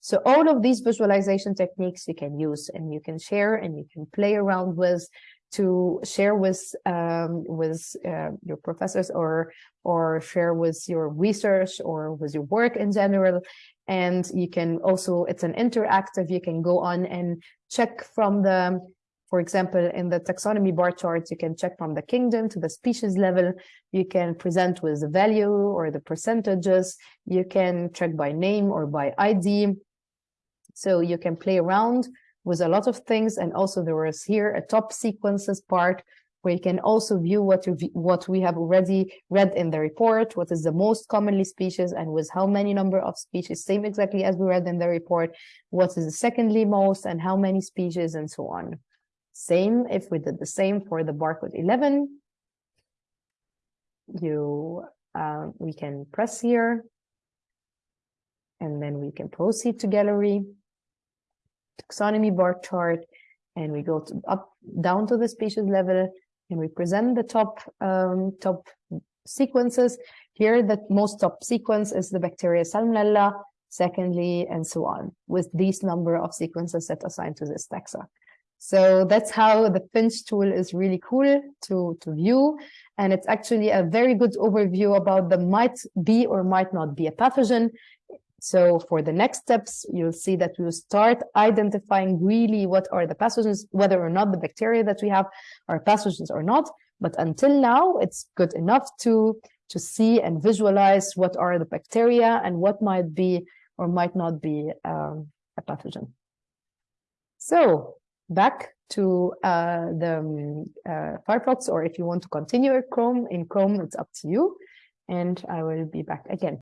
So all of these visualization techniques you can use and you can share and you can play around with to share with um, with uh, your professors or or share with your research or with your work in general. And you can also, it's an interactive, you can go on and check from the, for example, in the taxonomy bar charts, you can check from the kingdom to the species level. You can present with the value or the percentages. You can check by name or by ID. So you can play around with a lot of things. And also there is here a top sequences part where you can also view what, what we have already read in the report, what is the most commonly species and with how many number of species, same exactly as we read in the report, what is the secondly most and how many species and so on. Same if we did the same for the barcode 11, you uh, we can press here and then we can proceed to gallery taxonomy bar chart and we go to up down to the species level and we present the top um, top sequences. Here, the most top sequence is the bacteria Salmonella, secondly, and so on, with these number of sequences that assigned to this taxa. So that's how the Phinch tool is really cool to, to view. And it's actually a very good overview about the might be or might not be a pathogen. So for the next steps, you'll see that we'll start identifying really what are the pathogens, whether or not the bacteria that we have are pathogens or not. But until now, it's good enough to, to see and visualize what are the bacteria and what might be or might not be um, a pathogen. So back to uh, the um, uh, Firefox, or if you want to continue Chrome, in Chrome, it's up to you. And I will be back again.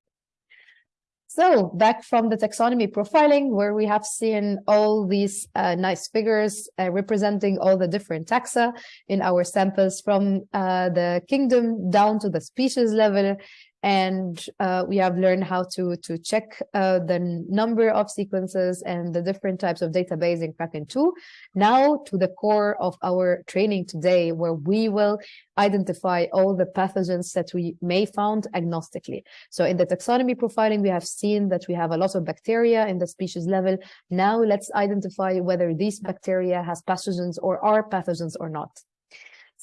So back from the taxonomy profiling, where we have seen all these uh, nice figures uh, representing all the different taxa in our samples from uh, the kingdom down to the species level and uh, we have learned how to to check uh, the number of sequences and the different types of database in Kraken 2. Now to the core of our training today, where we will identify all the pathogens that we may found agnostically. So in the taxonomy profiling, we have seen that we have a lot of bacteria in the species level. Now let's identify whether these bacteria has pathogens or are pathogens or not.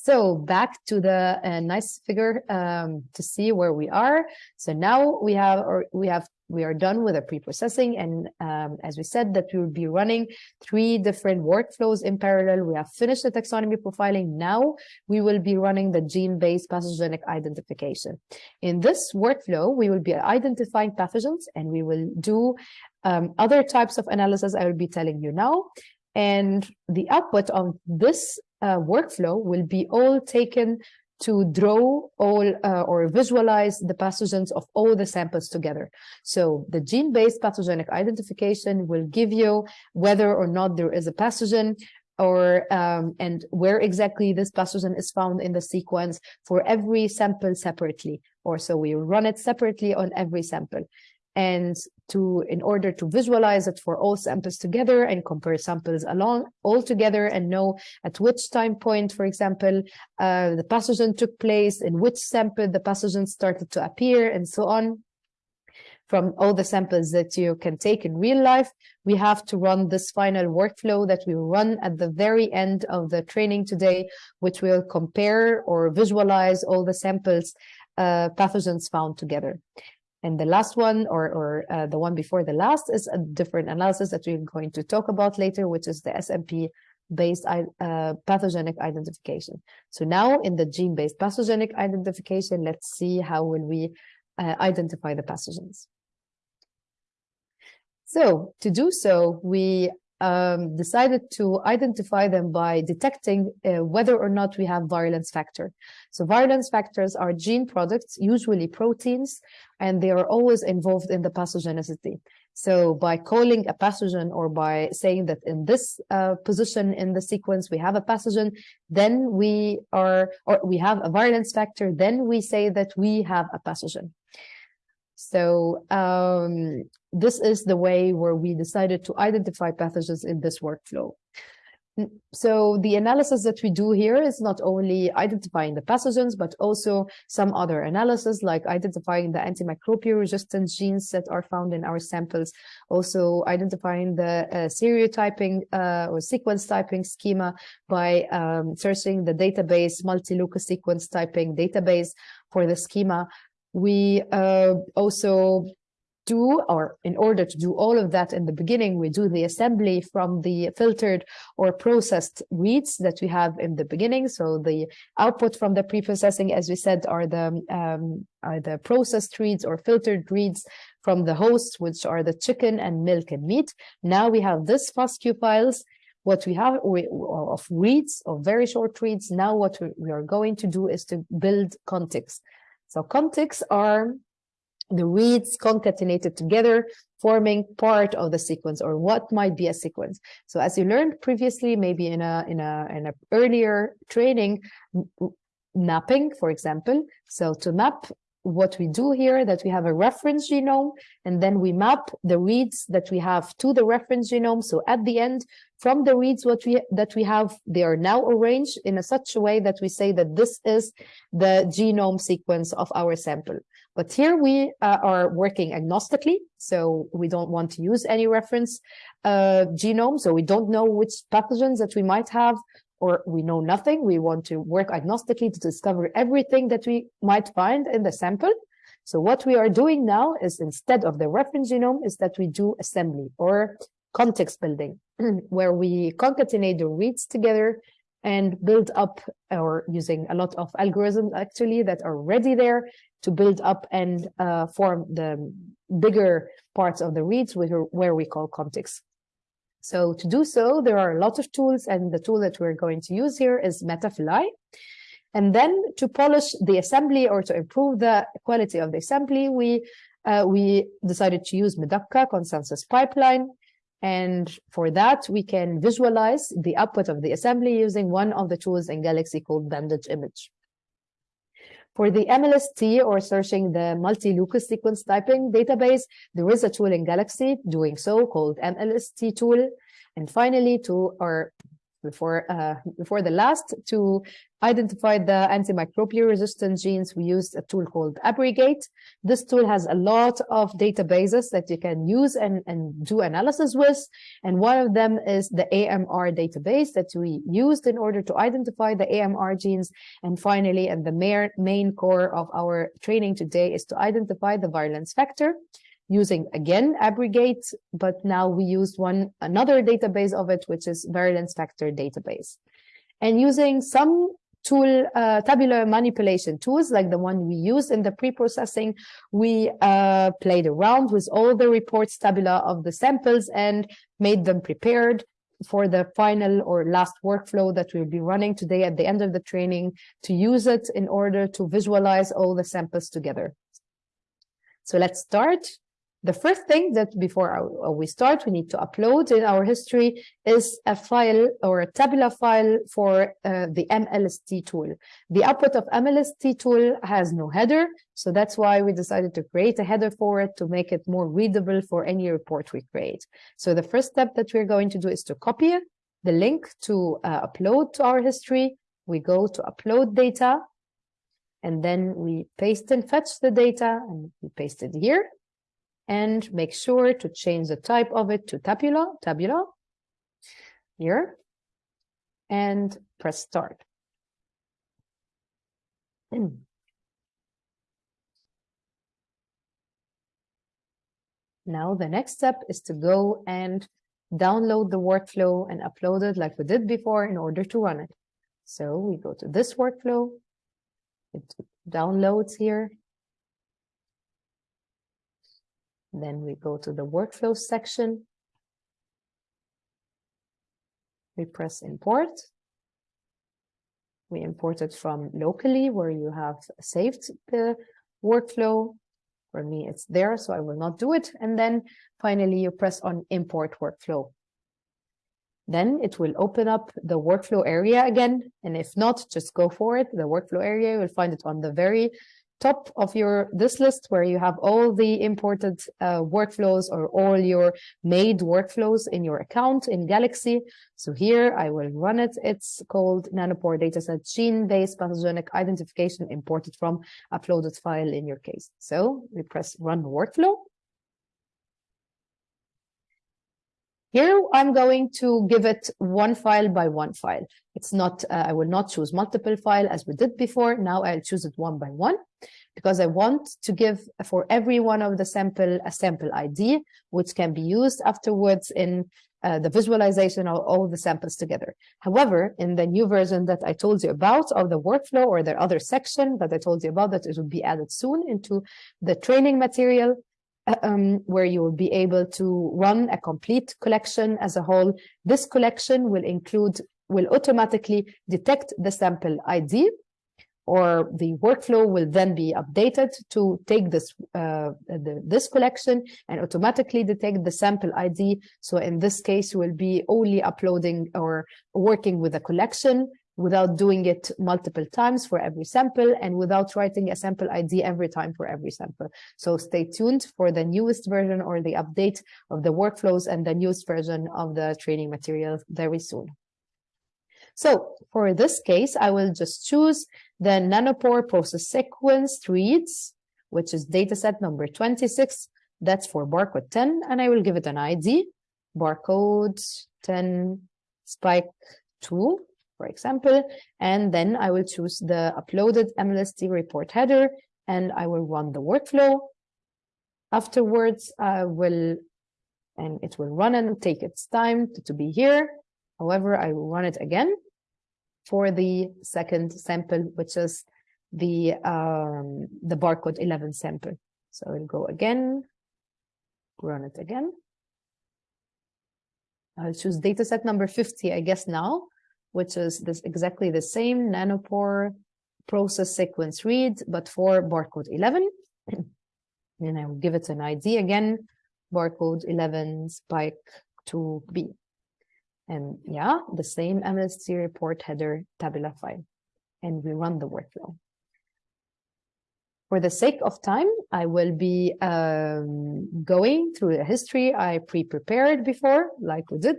So back to the uh, nice figure um, to see where we are. So now we have, or we have, we are done with the pre-processing. And um, as we said, that we will be running three different workflows in parallel. We have finished the taxonomy profiling. Now we will be running the gene-based pathogenic identification. In this workflow, we will be identifying pathogens and we will do um, other types of analysis I will be telling you now. And the output of this uh, workflow will be all taken to draw all uh, or visualize the pathogens of all the samples together. So the gene-based pathogenic identification will give you whether or not there is a pathogen or um, and where exactly this pathogen is found in the sequence for every sample separately. Or so we run it separately on every sample and to in order to visualize it for all samples together and compare samples along all together and know at which time point, for example, uh, the pathogen took place, in which sample the pathogen started to appear, and so on. From all the samples that you can take in real life, we have to run this final workflow that we run at the very end of the training today, which will compare or visualize all the samples uh, pathogens found together. And the last one, or, or uh, the one before the last, is a different analysis that we're going to talk about later, which is the SNP-based uh, pathogenic identification. So now in the gene-based pathogenic identification, let's see how will we uh, identify the pathogens. So to do so, we um, decided to identify them by detecting uh, whether or not we have virulence factor. So virulence factors are gene products, usually proteins, and they are always involved in the pathogenicity. So by calling a pathogen or by saying that in this uh, position in the sequence we have a pathogen, then we are, or we have a virulence factor, then we say that we have a pathogen. So um, this is the way where we decided to identify pathogens in this workflow. So the analysis that we do here is not only identifying the pathogens, but also some other analysis like identifying the antimicrobial resistance genes that are found in our samples, also identifying the uh, serotyping uh, or sequence typing schema by um, searching the database multi-locus sequence typing database for the schema, we uh, also do, or in order to do all of that in the beginning, we do the assembly from the filtered or processed reads that we have in the beginning. So the output from the pre-processing, as we said, are the um, are the processed reads or filtered reads from the hosts, which are the chicken and milk and meat. Now we have this FASTQ files what we have of reads, of very short reads. Now what we, are going to do is to build contigs. So contigs are the reads concatenated together, forming part of the sequence or what might be a sequence. So as you learned previously, maybe in a in a in a earlier training, mapping, for example. So to map what we do here that we have a reference genome and then we map the reads that we have to the reference genome. So at the end from the reads what we that we have they are now arranged in a such a way that we say that this is the genome sequence of our sample. But here we uh, are working agnostically so we don't want to use any reference uh, genome. So we don't know which pathogens that we might have or we know nothing. We want to work agnostically to discover everything that we might find in the sample. So what we are doing now is instead of the reference genome is that we do assembly or contigs building, where we concatenate the reads together and build up or using a lot of algorithms actually that are ready there to build up and uh, form the bigger parts of the reads where we call contigs. So to do so, there are a lot of tools, and the tool that we're going to use here is metaFlye. And then to polish the assembly or to improve the quality of the assembly, we uh, we decided to use Medaka consensus pipeline. And for that, we can visualize the output of the assembly using one of the tools in Galaxy called Bandage Image. For the MLST or searching the multi-locus sequence typing database, there is a tool in Galaxy doing so called MLST tool. And finally, to or before uh, before the last to identify the antimicrobial resistant genes we used a tool called ABRicate. This tool has a lot of databases that you can use and, and do analysis with. And one of them is the amr database that we used in order to identify the amr genes. And finally and the main, main core of our training today is to identify the virulence factor using again ABRicate, but now we use one another database of it, which is virulence factor database. And using some tool uh, tabular manipulation tools like the one we used in the pre-processing, we uh, played around with all the reports tabula of the samples and made them prepared for the final or last workflow that we'll be running today at the end of the training to use it in order to visualize all the samples together. So let's start. The first thing that before we start, we need to upload in our history is a file or a tabular file for uh, the MLST tool. The output of MLST tool has no header, so that's why we decided to create a header for it to make it more readable for any report we create. So the first step that we're going to do is to copy the link to uh, upload to our history. We go to upload data, and then we paste and fetch the data, and we paste it here and make sure to change the type of it to tabula, tabula here, and press start. Hmm. Now the next step is to go and download the workflow and upload it like we did before in order to run it. So we go to this workflow, it downloads here, Then we go to the workflow section. We press import. We import it from locally where you have saved the workflow. For me, it's there, so I will not do it. And then finally, you press on import workflow. Then it will open up the workflow area again. And if not, just go for it. The workflow area, you will find it on the very top of your this list where you have all the imported uh, workflows or all your made workflows in your account in Galaxy. So here I will run it. It's called Nanopore dataset gene-based pathogenic identification imported from uploaded file in your case. So we press run workflow. Here, I'm going to give it one file by one file. It's not, uh, I will not choose multiple file as we did before. Now I'll choose it one by one because I want to give for every one of the sample a sample ID, which can be used afterwards in uh, the visualization of all the samples together. However, in the new version that I told you about of the workflow or the other section that I told you about that it will be added soon into the training material, um, where you will be able to run a complete collection as a whole. This collection will include, will automatically detect the sample ID or the workflow will then be updated to take this uh, the, this collection and automatically detect the sample ID. So in this case, you will be only uploading or working with a collection without doing it multiple times for every sample and without writing a sample ID every time for every sample. So stay tuned for the newest version or the update of the workflows and the newest version of the training material very soon. So for this case, I will just choose the nanopore process sequence reads, which is dataset number 26. That's for barcode 10, and I will give it an ID, barcode 10 spike 2 for example, and then I will choose the uploaded MLST report header and I will run the workflow. Afterwards, I will, and it will run and take its time to, to be here. However, I will run it again for the second sample, which is the um, the barcode 11 sample. So I will go again, run it again. I'll choose dataset number 50, I guess now, which is this exactly the same nanopore process sequence read, but for barcode 11. and I will give it an ID again, barcode 11 spike 2b. And yeah, the same MLST report header tabular file. And we run the workflow. For the sake of time, I will be um, going through the history I pre-prepared before, like we did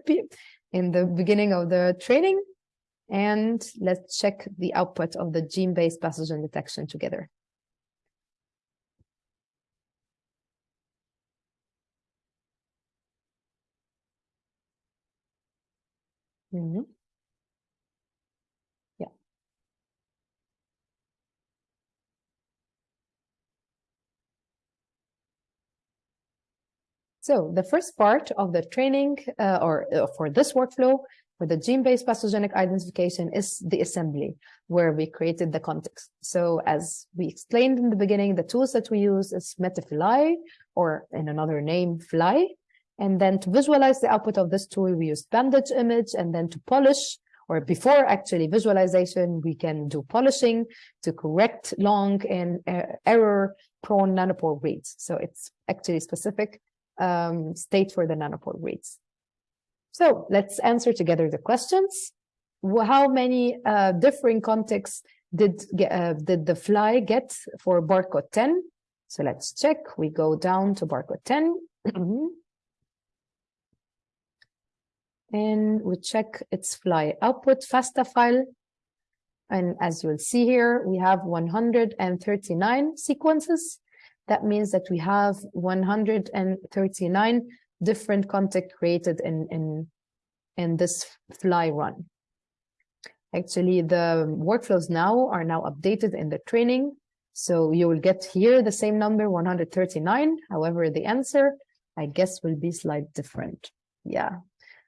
in the beginning of the training. And let's check the output of the gene-based pathogen detection together. Mm -hmm. Yeah. So the first part of the training uh, or uh, for this workflow for the gene-based pathogenic identification is the assembly where we created the contigs. So as we explained in the beginning, the tools that we use is metaFlye or in another name, Flye. And then to visualize the output of this tool, we use bandage image and then to polish or before actually visualization, we can do polishing to correct long and uh, error prone nanopore reads. So it's actually specific um, state for the nanopore reads. So let's answer together the questions. How many uh, differing contigs did, uh, did the Flye get for barcode 10? So let's check. We go down to barcode 10. and we check its Flye output FASTA file. And as you'll see here, we have 139 sequences. That means that we have 139 different contigs created in, in, in this Flye run. Actually, the workflows now are now updated in the training. So you will get here the same number, 139. However, the answer, I guess, will be slightly different. Yeah.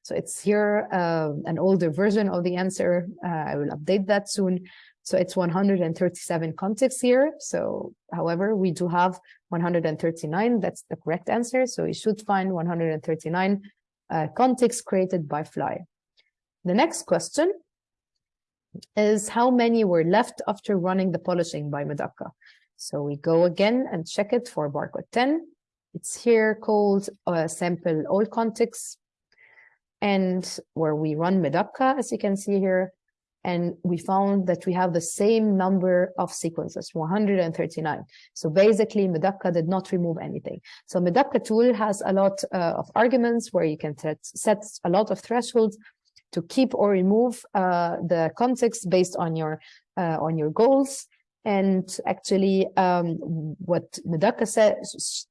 So it's here uh, an older version of the answer. Uh, I will update that soon. So it's 137 contigs here. So however, we do have 139. That's the correct answer. So you should find 139 uh, contigs created by Flye. The next question is how many were left after running the polishing by Medaka? So we go again and check it for barcode 10. It's here called uh, sample all contigs and where we run Medaka, as you can see here, and we found that we have the same number of sequences, 139. So basically, Medaka did not remove anything. So Medaka tool has a lot uh, of arguments where you can set, a lot of thresholds to keep or remove uh, the contigs based on your uh, on your goals. And actually, um, what Medaka said,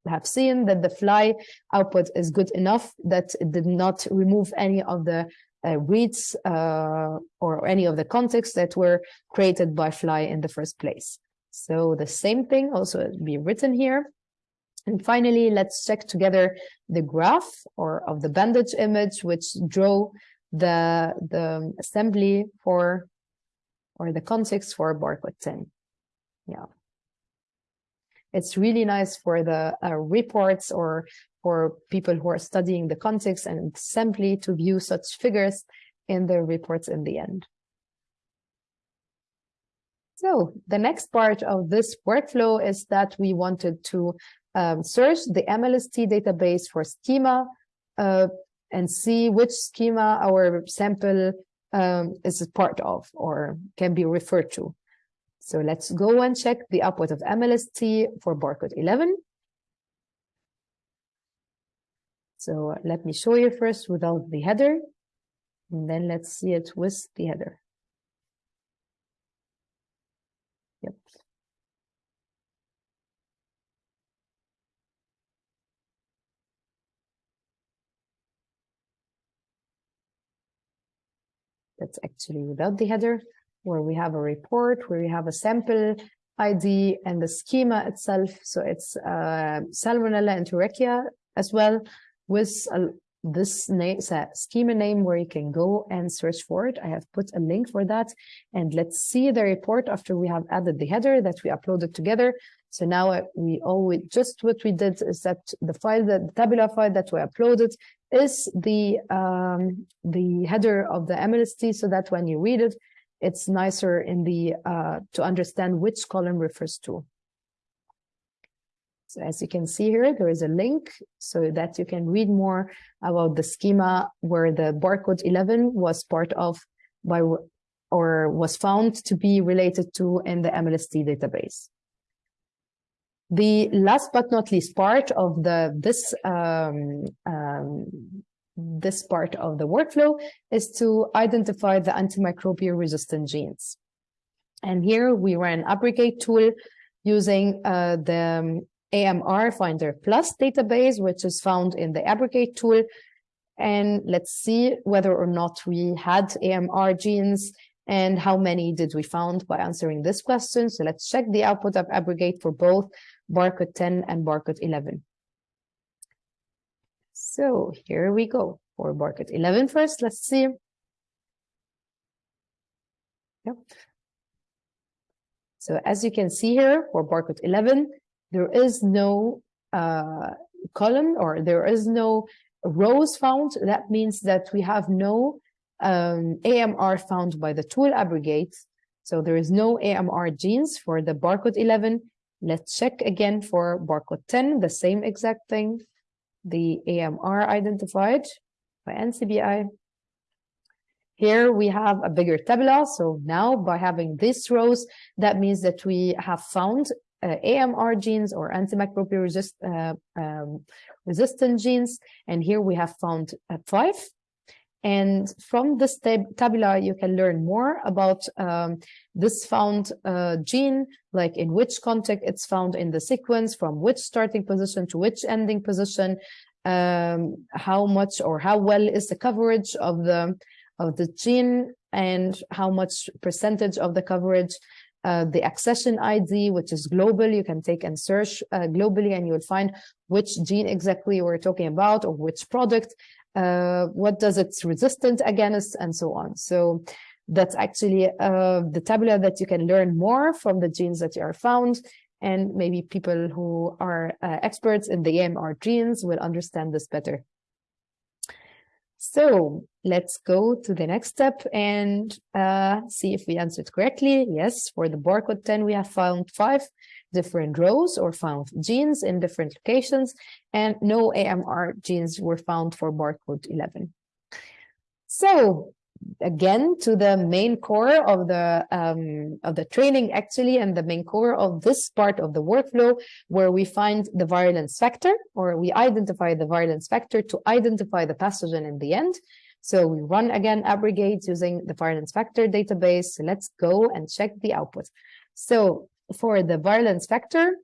have seen that the Flye output is good enough that it did not remove any of the reads uh, or any of the contigs that were created by Flye in the first place. So the same thing also be written here. And finally, let's check together the graph or of the bandage image, which draw the, the assembly for or the contigs for barcode 10. Yeah. It's really nice for the uh, reports or for people who are studying the contigs and simply to view such figures in their reports in the end. So the next part of this workflow is that we wanted to um, search the MLST database for schema uh, and see which schema our sample um, is part of or can be referred to. So let's go and check the output of MLST for barcode 11. So let me show you first without the header, and then let's see it with the header. Yep. That's actually without the header, where we have a report, where we have a sample ID and the schema itself. So it's uh, Salmonella enterica as well with a, this name, schema name where you can go and search for it. I have put a link for that. And let's see the report after we have added the header that we uploaded together. So now uh, we always, just what we did is that the file, that the tabular file that we uploaded is the, um, the header of the MLST so that when you read it, it's nicer in the, uh, to understand which column refers to. So as you can see here, there is a link so that you can read more about the schema where the barcode 11 was part of by or was found to be related to in the MLST database. The last but not least part of the this um, um, this part of the workflow is to identify the antimicrobial resistant genes. And here we ran ABRicate tool using uh, the AMR Finder Plus database, which is found in the ABRicate tool. And let's see whether or not we had AMR genes and how many did we found by answering this question. So let's check the output of ABRicate for both barcode 10 and barcode 11. So here we go for barcode 11 first. Let's see. Yep. So as you can see here for barcode 11, there is no uh, column or there is no rows found. That means that we have no um, AMR found by the tool ABRicate. So there is no AMR genes for the barcode 11. Let's check again for barcode 10, the same exact thing. The AMR identified by NCBI. Here we have a bigger tabula. So now by having these rows, that means that we have found uh, AMR genes or antimicrobial resist, uh, um, resistant genes. And here we have found uh, five. And from this tab tabula, you can learn more about um, this found uh, gene, like in which contig it's found in the sequence, from which starting position to which ending position, um, how much or how well is the coverage of the of the gene, and how much percentage of the coverage uh, the accession ID, which is global. You can take and search uh, globally and you'll find which gene exactly we're talking about or which product, uh, what does it's resistant against and so on. So that's actually uh, the tabula that you can learn more from the genes that you are found and maybe people who are uh, experts in the AMR genes will understand this better. So let's go to the next step and uh, see if we answered correctly. Yes, for the barcode 10, we have found five different rows or found genes in different locations and no AMR genes were found for barcode 11. So again to the main core of the um, of the training actually and the main core of this part of the workflow where we find the virulence factor or we identify the virulence factor to identify the pathogen in the end so we run again ABRicate using the virulence factor database so let's go and check the output so for the virulence factor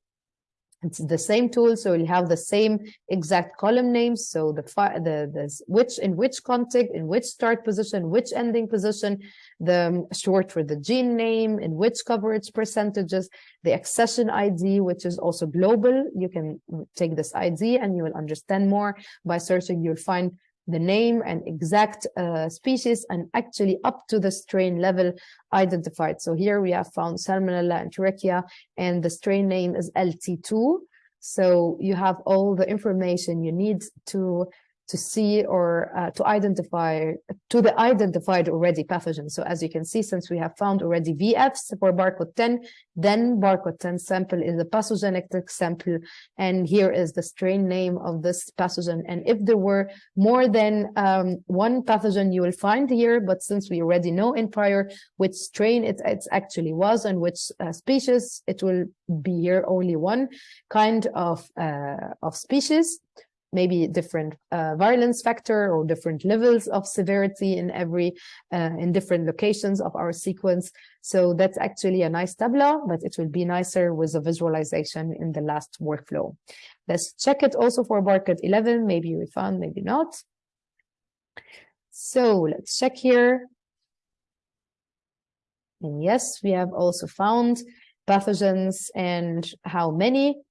it's the same tool, so you'll have the same exact column names. So the the the which in which contig, in which start position, which ending position, the um, short for the gene name, in which coverage percentages, the accession ID, which is also global. You can take this ID and you will understand more by searching. You'll find the name and exact uh, species and actually up to the strain level identified. So here we have found Salmonella enterica and the strain name is LT2. So you have all the information you need to to see or uh, to identify to the identified already pathogen. So as you can see, since we have found already VFs for barcode 10, then barcode 10 sample is a pathogenic sample. And here is the strain name of this pathogen. And if there were more than um, one pathogen, you will find here, but since we already know in prior which strain it, it actually was and which uh, species, it will be here only one kind of, uh, of species maybe different uh, virulence factor or different levels of severity in every uh, in different locations of our sequence. So that's actually a nice tableau, but it will be nicer with a visualization in the last workflow. Let's check it also for barcode 11. Maybe we found, maybe not. So let's check here. And yes, we have also found pathogens and how many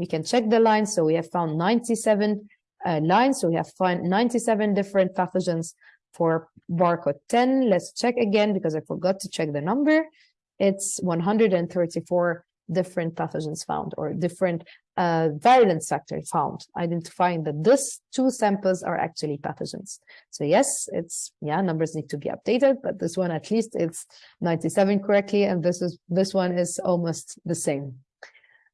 we can check the lines. So we have found 97 uh, lines. So we have found 97 different pathogens for barcode 10. Let's check again because I forgot to check the number. It's 134 different pathogens found or different uh, virulence factor found, identifying that these two samples are actually pathogens. So yes, it's, yeah, numbers need to be updated, but this one at least it's 97 correctly, and this is this one is almost the same.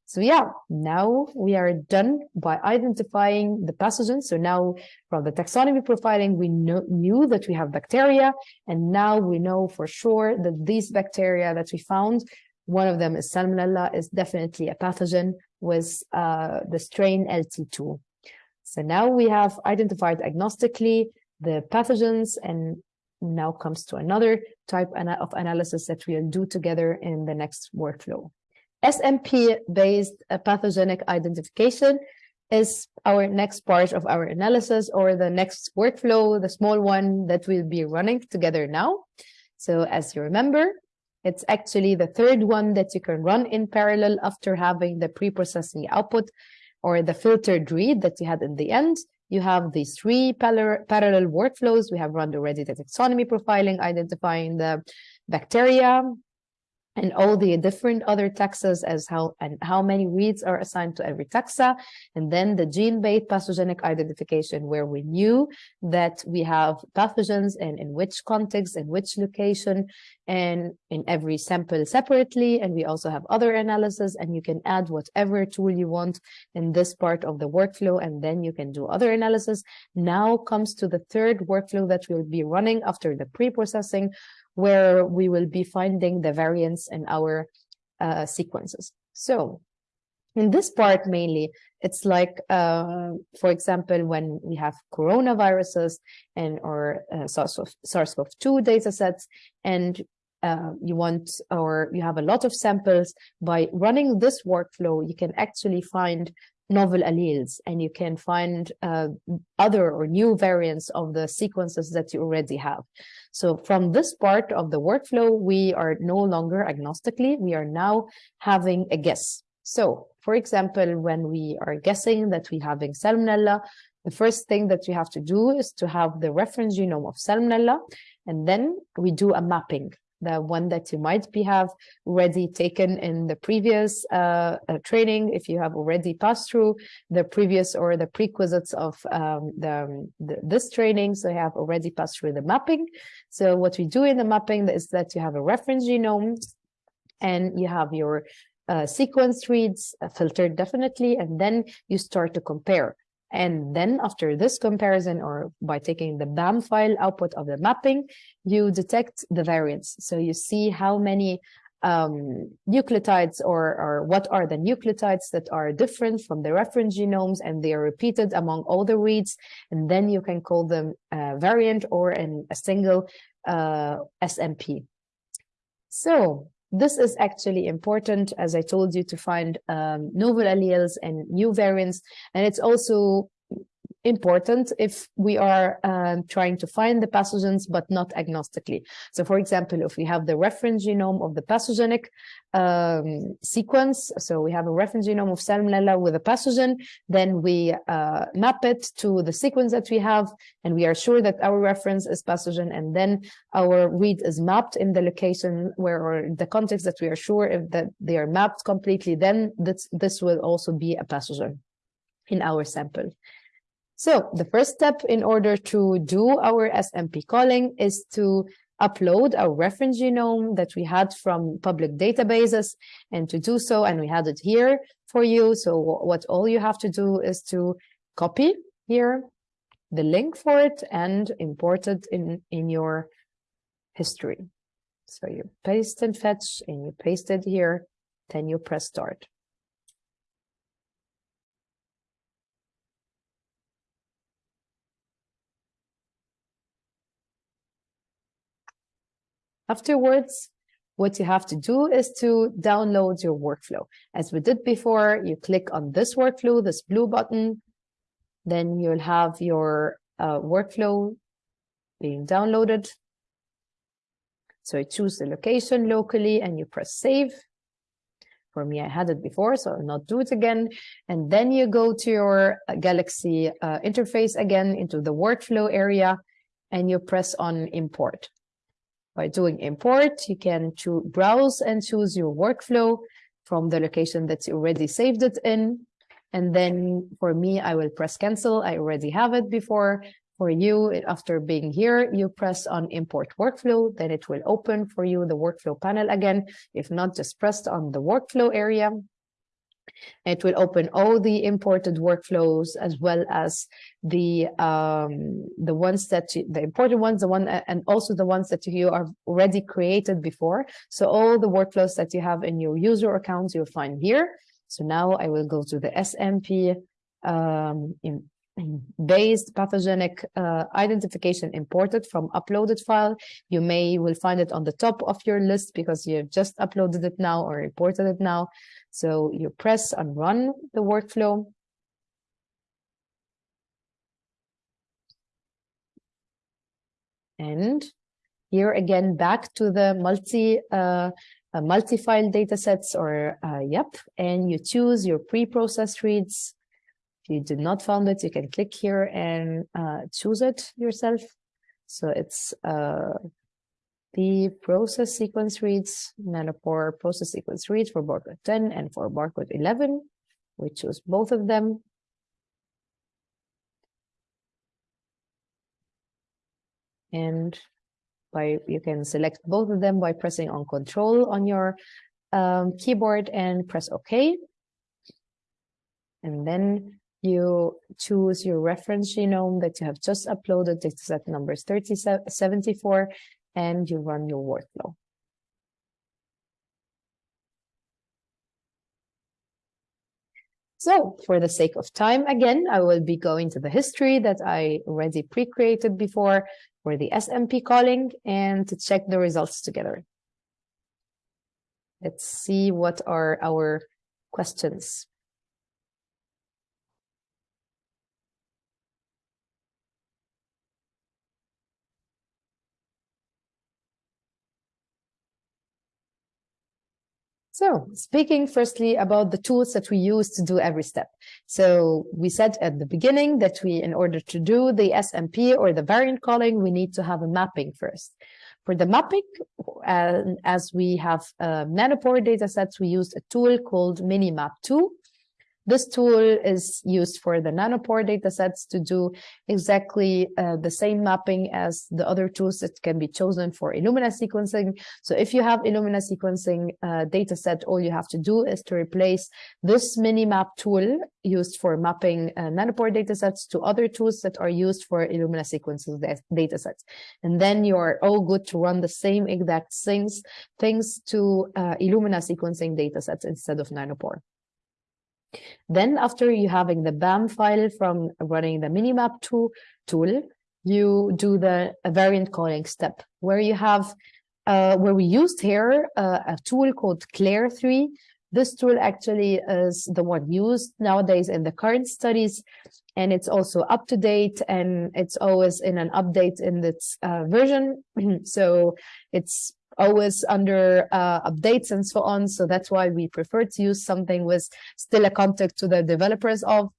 So yeah, now we are done by identifying the pathogens. So now from the taxonomy profiling, we know, knew that we have bacteria, and now we know for sure that these bacteria that we found, one of them is Salmonella, is definitely a pathogen with uh, the strain LT2. So now we have identified agnostically the pathogens and now comes to another type of analysis that we'll do together in the next workflow. SNP-based uh, pathogenic identification is our next part of our analysis or the next workflow, the small one that we'll be running together now. So as you remember, it's actually the third one that you can run in parallel after having the pre-processing output or the filtered read that you had in the end. You have these three parallel workflows. We have run already the taxonomy profiling, identifying the bacteria, and all the different other taxas as how and how many reads are assigned to every taxa and then the gene-based pathogenic identification where we knew that we have pathogens and in which context and which location and in every sample separately and we also have other analysis and you can add whatever tool you want in this part of the workflow and then you can do other analysis. Now comes to the third workflow that we'll be running after the pre-processing where we will be finding the variants in our uh, sequences. So in this part mainly, it's like, uh, for example, when we have coronaviruses and or uh, SARS-CoV-2 data sets, and uh, you want or you have a lot of samples, by running this workflow, you can actually find novel alleles and you can find uh, other or new variants of the sequences that you already have. So from this part of the workflow, we are no longer agnostically, we are now having a guess. So for example, when we are guessing that we're having salmonella, the first thing that we have to do is to have the reference genome of salmonella, and then we do a mapping the one that you might be have already taken in the previous uh, uh, training, if you have already passed through the previous or the prerequisites of um, the, the, this training, so you have already passed through the mapping. So what we do in the mapping is that you have a reference genome and you have your uh, sequence reads uh, filtered definitely, and then you start to compare. And then after this comparison or by taking the BAM file output of the mapping, you detect the variants. So you see how many um, nucleotides or, or what are the nucleotides that are different from the reference genomes and they are repeated among all the reads. And then you can call them a variant or in a single uh, SNP. So this is actually important, as I told you, to find um, novel alleles and new variants. And it's also important if we are um, trying to find the pathogens, but not agnostically. So for example, if we have the reference genome of the pathogenic um, sequence, so we have a reference genome of Salmonella with a pathogen, then we uh, map it to the sequence that we have, and we are sure that our reference is pathogen, and then our read is mapped in the location where, or the context that we are sure if that they are mapped completely, then this, this will also be a pathogen in our sample. So the first step in order to do our SNP calling is to upload our reference genome that we had from public databases and to do so and we had it here for you. So what all you have to do is to copy here the link for it and import it in in your history. So you paste and fetch and you paste it here. Then you press start Afterwards, what you have to do is to download your workflow. As we did before, you click on this workflow, this blue button, then you'll have your uh, workflow being downloaded. So you choose the location locally and you press save. For me, I had it before, so I'll not do it again. And then you go to your uh, Galaxy uh, interface again into the workflow area and you press on import. By doing import, you can browse and choose your workflow from the location that you already saved it in. And then for me, I will press cancel. I already have it before. For you, after being here, you press on import workflow, then it will open for you the workflow panel again. If not, just press on the workflow area it will open all the imported workflows as well as the um, the ones that you, the important ones, the one and also the ones that you are already created before. So all the workflows that you have in your user accounts, you'll find here. So now I will go to the SNP um, in, based pathogenic uh, identification imported from uploaded file. You may will find it on the top of your list because you have just uploaded it now or imported it now. So you press and run the workflow. And here again, back to the multi uh, uh, multi-file datasets or uh, yep, and you choose your pre-processed reads. If you did not found it, you can click here and uh, choose it yourself. So it's uh, the process sequence reads, nanopore process sequence reads for barcode 10 and for barcode 11. We choose both of them. And by you can select both of them by pressing on control on your um, keyboard and press OK. And then you choose your reference genome that you have just uploaded, dataset numbers 3074 and you run your workflow. So for the sake of time, again, I will be going to the history that I already pre-created before for the SNP calling and to check the results together. Let's see what are our questions. So speaking firstly about the tools that we use to do every step. So we said at the beginning that we, in order to do the SNP or the variant calling, we need to have a mapping first. For the mapping, uh, as we have uh, nanopore datasets, we used a tool called Minimap2. This tool is used for the nanopore datasets to do exactly uh, the same mapping as the other tools that can be chosen for Illumina sequencing. So if you have Illumina sequencing uh, dataset, all you have to do is to replace this Minimap tool used for mapping uh, nanopore datasets to other tools that are used for Illumina sequencing datasets. And then you're all good to run the same exact things, things to uh, Illumina sequencing datasets instead of nanopore. Then after you having the BAM file from running the Minimap 2 tool, you do the variant calling step where you have, uh, where we used here uh, a tool called Clair3. This tool actually is the one used nowadays in the current studies, and it's also up to date and it's always in an update in its uh, version. so it's always under uh, updates and so on. So that's why we prefer to use something with still a contact to the developers of.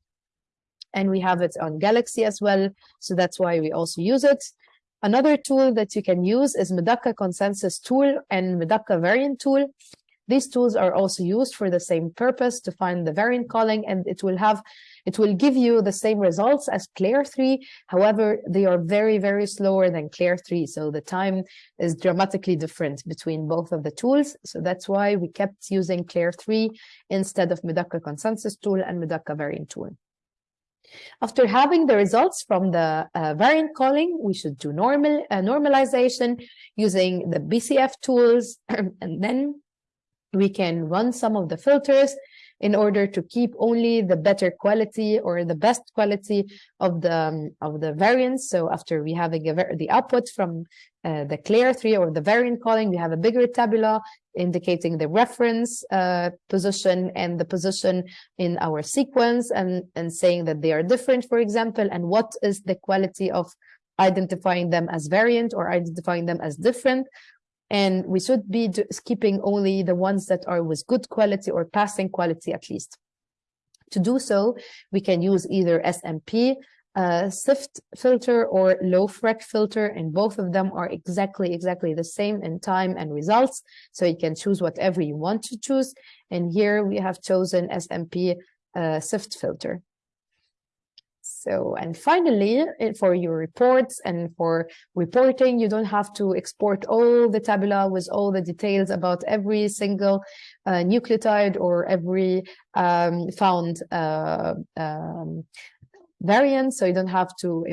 And we have it on Galaxy as well. So that's why we also use it. Another tool that you can use is Medaka consensus tool and Medaka variant tool. These tools are also used for the same purpose to find the variant calling and it will have It will give you the same results as Clair3. However, they are very, very slower than Clair3. So the time is dramatically different between both of the tools. So that's why we kept using Clair3 instead of Medaka consensus tool and Medaka variant tool. After having the results from the uh, variant calling, we should do normal uh, normalization using the BCF tools, and then we can run some of the filters in order to keep only the better quality or the best quality of the um, of the variants. So after we have a, the output from uh, the Clair3 or the variant calling, we have a bigger tabula indicating the reference uh, position and the position in our sequence and, and saying that they are different, for example, and what is the quality of identifying them as variant or identifying them as different and we should be skipping only the ones that are with good quality or passing quality at least. To do so, we can use either SNP, uh, SIFT filter or LoFreq filter, and both of them are exactly, exactly the same in time and results. So you can choose whatever you want to choose. And here we have chosen SNP uh, SIFT filter. So, and finally, eh, for your reports and for reporting, you don't have to export all the tabula with all the details about every single uh, nucleotide or every um, found uh, um, variant. So you don't have to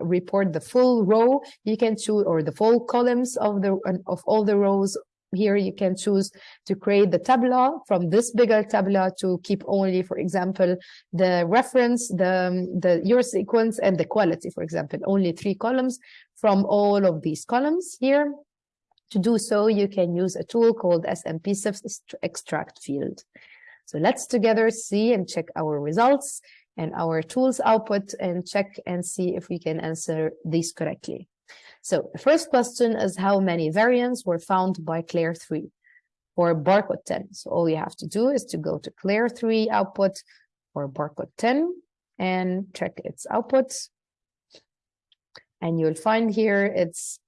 report the full row. You can choose or the full columns of the of all the rows here you can choose to create the tabula from this bigger tabula to keep only, for example, the reference, the, um, the your sequence and the quality, for example, only three columns from all of these columns here. To do so, you can use a tool called SNP extract field. So let's together see and check our results and our tools output and check and see if we can answer these correctly. So the first question is how many variants were found by Clair3 or barcode 10. So all you have to do is to go to Clair3 output or barcode 10 and check its output. And you'll find here it's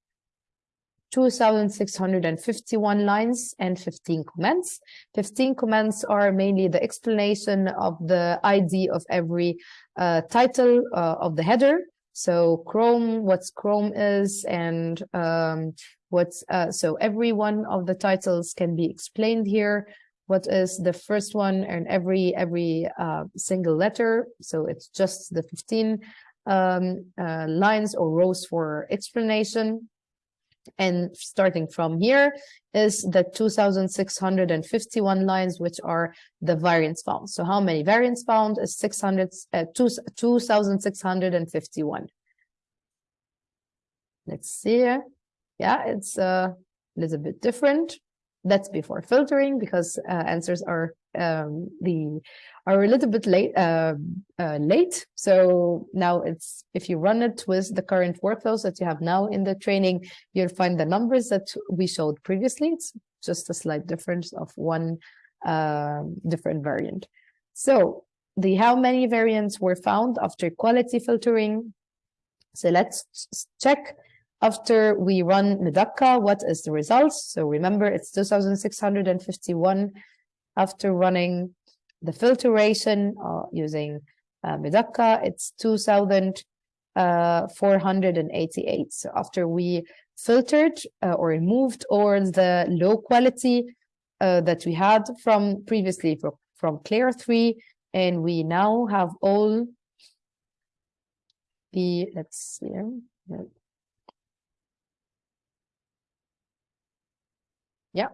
2,651 lines and 15 comments. 15 comments are mainly the explanation of the ID of every uh, title uh, of the header so CHROM, what's CHROM is, and um, what's uh, so every one of the titles can be explained here. What is the first one and every every uh, single letter. So it's just the 15 um, uh, lines or rows for explanation. And starting from here is the 2,651 lines, which are the variants found. So how many variants found is 600, uh, 2,651. Let's see. Yeah, it's a little bit different. That's before filtering because uh, answers are um, the are a little bit late uh, uh, late. So now it's if you run it with the current workflows that you have now in the training, you'll find the numbers that we showed previously. It's just a slight difference of one uh, different variant. So the how many variants were found after quality filtering. So let's check after we run Medaka, what is the results? So remember, it's 2,651 after running the filtration uh, using uh, Medaka, it's 2,488. Uh, so after we filtered uh, or removed all the low quality uh, that we had from previously from, from Clair3, and we now have all the, let's see, yeah,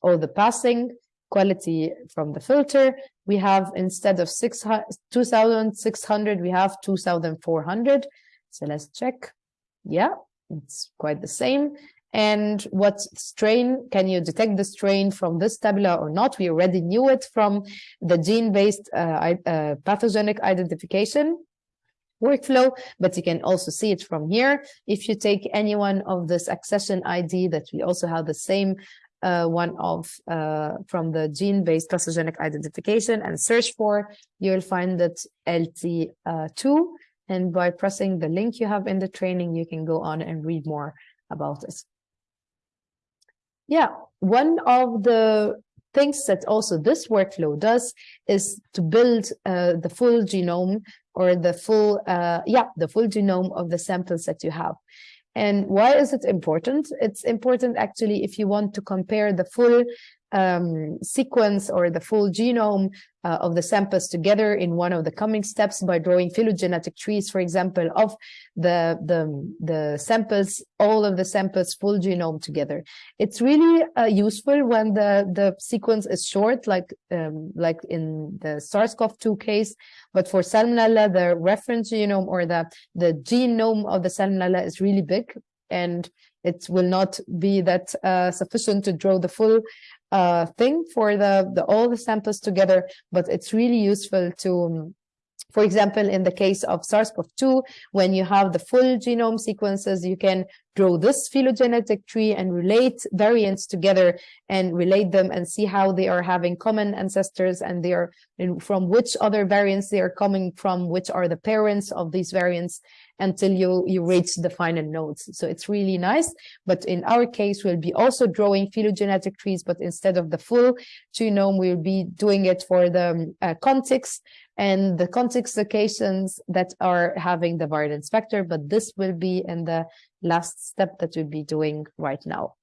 all the passing quality from the filter. We have instead of 2,600, we have 2,400. So let's check. Yeah, it's quite the same. And what strain, can you detect the strain from this tabula or not? We already knew it from the gene-based uh, uh, pathogenic identification workflow, but you can also see it from here. If you take any one of this accession ID that we also have the same uh, one of uh, from the gene-based pathogenic identification and search for, you'll find that LT2. And by pressing the link you have in the training, you can go on and read more about it. Yeah, one of the things that also this workflow does is to build uh, the full genome or the full, uh, yeah, the full genome of the samples that you have. And why is it important? It's important actually if you want to compare the full um, sequence or the full genome uh, of the samples together in one of the coming steps by drawing phylogenetic trees, for example, of the, the, the samples, all of the samples full genome together. It's really uh, useful when the, the sequence is short, like, um, like in the SARS-CoV-2 case, but for Salmonella, the reference genome or the, the genome of the Salmonella is really big and it will not be that uh, sufficient to draw the full uh, thing for the, the all the samples together, but it's really useful to um, for example, in the case of SARS-CoV-2, when you have the full genome sequences, you can draw this phylogenetic tree and relate variants together and relate them and see how they are having common ancestors and they are from which other variants they are coming from, which are the parents of these variants until you, you reach the final nodes. So it's really nice. But in our case, we'll be also drawing phylogenetic trees, but instead of the full genome, we'll be doing it for the um, uh, contigs and the context locations that are having the virulence factor, but this will be in the last step that we'll be doing right now.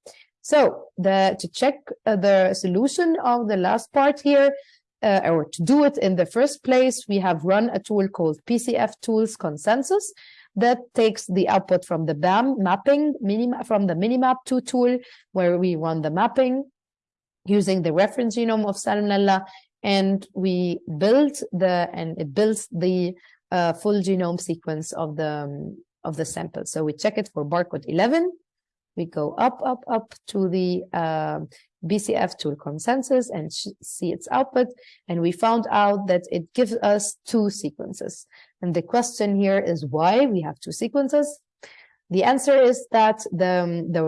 So the to check uh, the solution of the last part here, uh, or to do it in the first place, we have run a tool called BCF Tools Consensus that takes the output from the BAM mapping from the Minimap2 tool, where we run the mapping using the reference genome of Salmonella, and we build the and it builds the uh, full genome sequence of the um, of the sample. So we check it for barcode 11. We go up, up, up to the uh, BCF tool consensus and see its output. And we found out that it gives us two sequences. And the question here is why we have two sequences. The answer is that the, the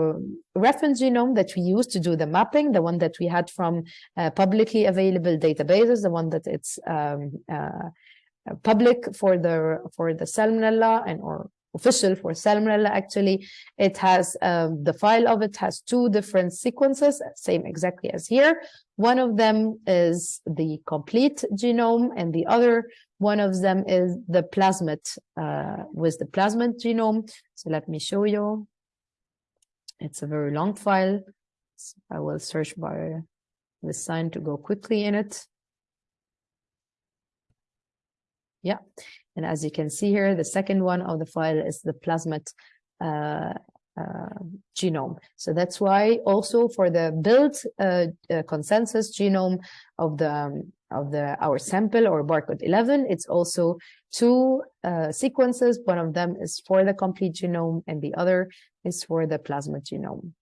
reference genome that we use to do the mapping, the one that we had from uh, publicly available databases, the one that it's um, uh, public for the for the salmonella and or official for Salmonella actually. It has um, the file of it has two different sequences, same exactly as here. One of them is the complete genome and the other one of them is the plasmid uh, with the plasmid genome. So let me show you. It's a very long file. So I will search by the sign to go quickly in it. Yeah, and as you can see here, the second one of the file is the plasmid uh, uh, genome. So that's why also for the build uh, uh consensus genome of the um, of the our sample or barcode 11, it's also two uh, sequences. One of them is for the complete genome and the other is for the plasmid genome.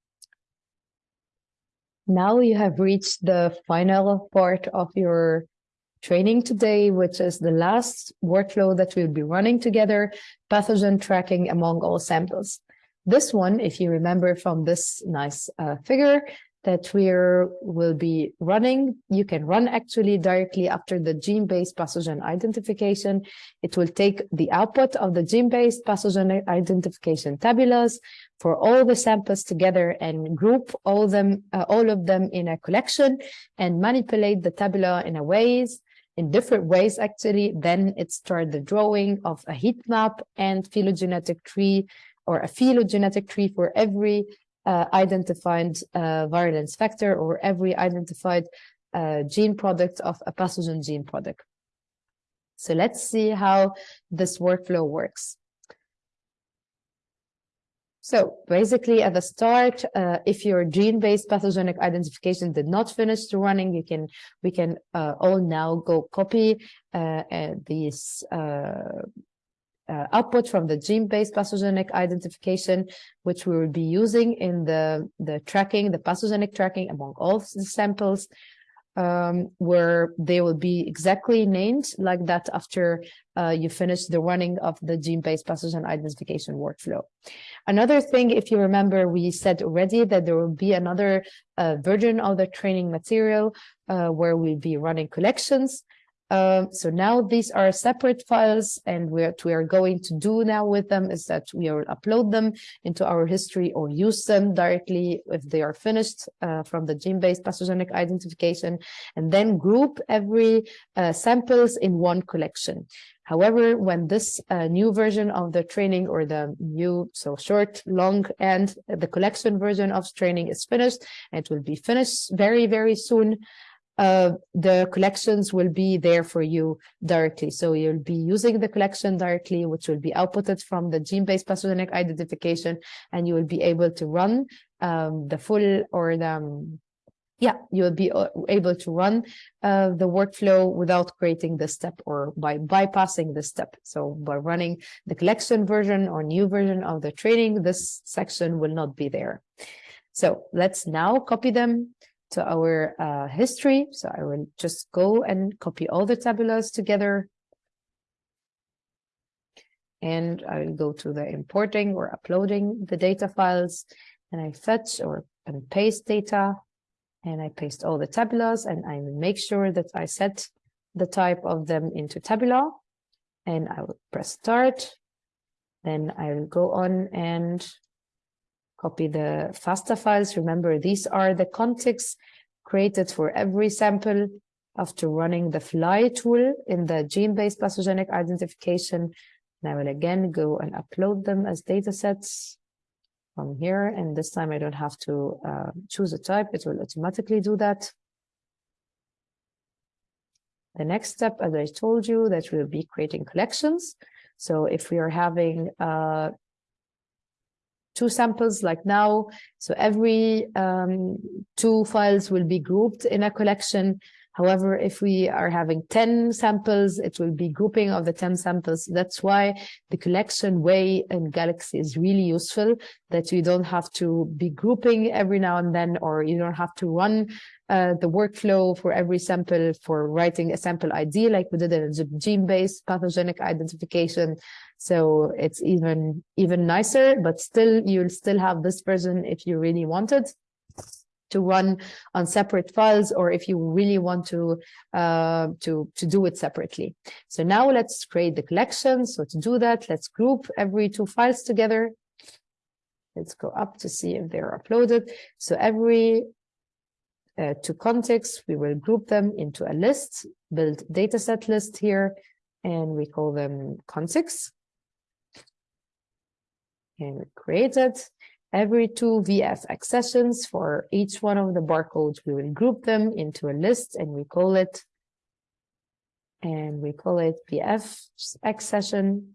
Now you have reached the final part of your training today, which is the last workflow that we'll be running together, pathogen tracking among all samples. This one, if you remember from this nice uh, figure that we will be running, you can run actually directly after the gene-based pathogen identification. It will take the output of the gene-based pathogen identification tabulas for all the samples together and group all them, uh, all of them in a collection and manipulate the tabula in a ways in different ways, actually, then it starts the drawing of a heat map and phylogenetic tree or a phylogenetic tree for every uh, identified uh, virulence factor or every identified uh, gene product of a pathogen gene product. So let's see how this workflow works. So basically at the start, uh, if your gene-based pathogenic identification did not finish running, you can we can uh, all now go copy uh, these uh, uh, output from the gene-based pathogenic identification, which we will be using in the, the tracking, the pathogenic tracking among all the samples um, where they will be exactly named like that after uh, you finish the running of the gene-based pathogen identification workflow. Another thing, if you remember, we said already that there will be another uh, version of the training material uh, where we'll be running collections Um, so now these are separate files and what we are going to do now with them is that we will upload them into our history or use them directly if they are finished uh, from the gene-based pathogenic identification and then group every uh, samples in one collection. However, when this uh, new version of the training or the new, so short, long, and the collection version of training is finished, it will be finished very, very soon, uh, the collections will be there for you directly. So you'll be using the collection directly, which will be outputted from the gene-based pathogenic identification, and you will be able to run um, the full or the um, yeah, you'll be uh, able to run uh, the workflow without creating the step or by bypassing the step. So by running the collection version or new version of the training, this section will not be there. So let's now copy them to our uh, history. So I will just go and copy all the tabulas together. And I will go to the importing or uploading the data files and I fetch or and paste data and I paste all the tabulas and I make sure that I set the type of them into tabula and I will press start. Then I will go on and copy the FASTA files. Remember, these are the contigs created for every sample after running the Flye tool in the gene-based pathogenic identification. And I will again go and upload them as data sets from here. And this time I don't have to uh, choose a type. It will automatically do that. The next step, as I told you, that will be creating collections. So if we are having uh, two samples like now. So every um, two files will be grouped in a collection. However, if we are having 10 samples, it will be grouping of the 10 samples. That's why the collection way in Galaxy is really useful that you don't have to be grouping every now and then, or you don't have to run uh, the workflow for every sample for writing a sample ID like we did in gene-based pathogenic identification. So it's even, even nicer, but still you'll still have this version if you really wanted to run on separate files or if you really want to uh, to to do it separately. So now let's create the collection. So to do that, let's group every two files together. Let's go up to see if they're uploaded. So every uh, two contigs, we will group them into a list, build dataset list here, and we call them contigs. And we create it. Every two VF accessions for each one of the barcodes, we will group them into a list and we call it, and we call it VF accession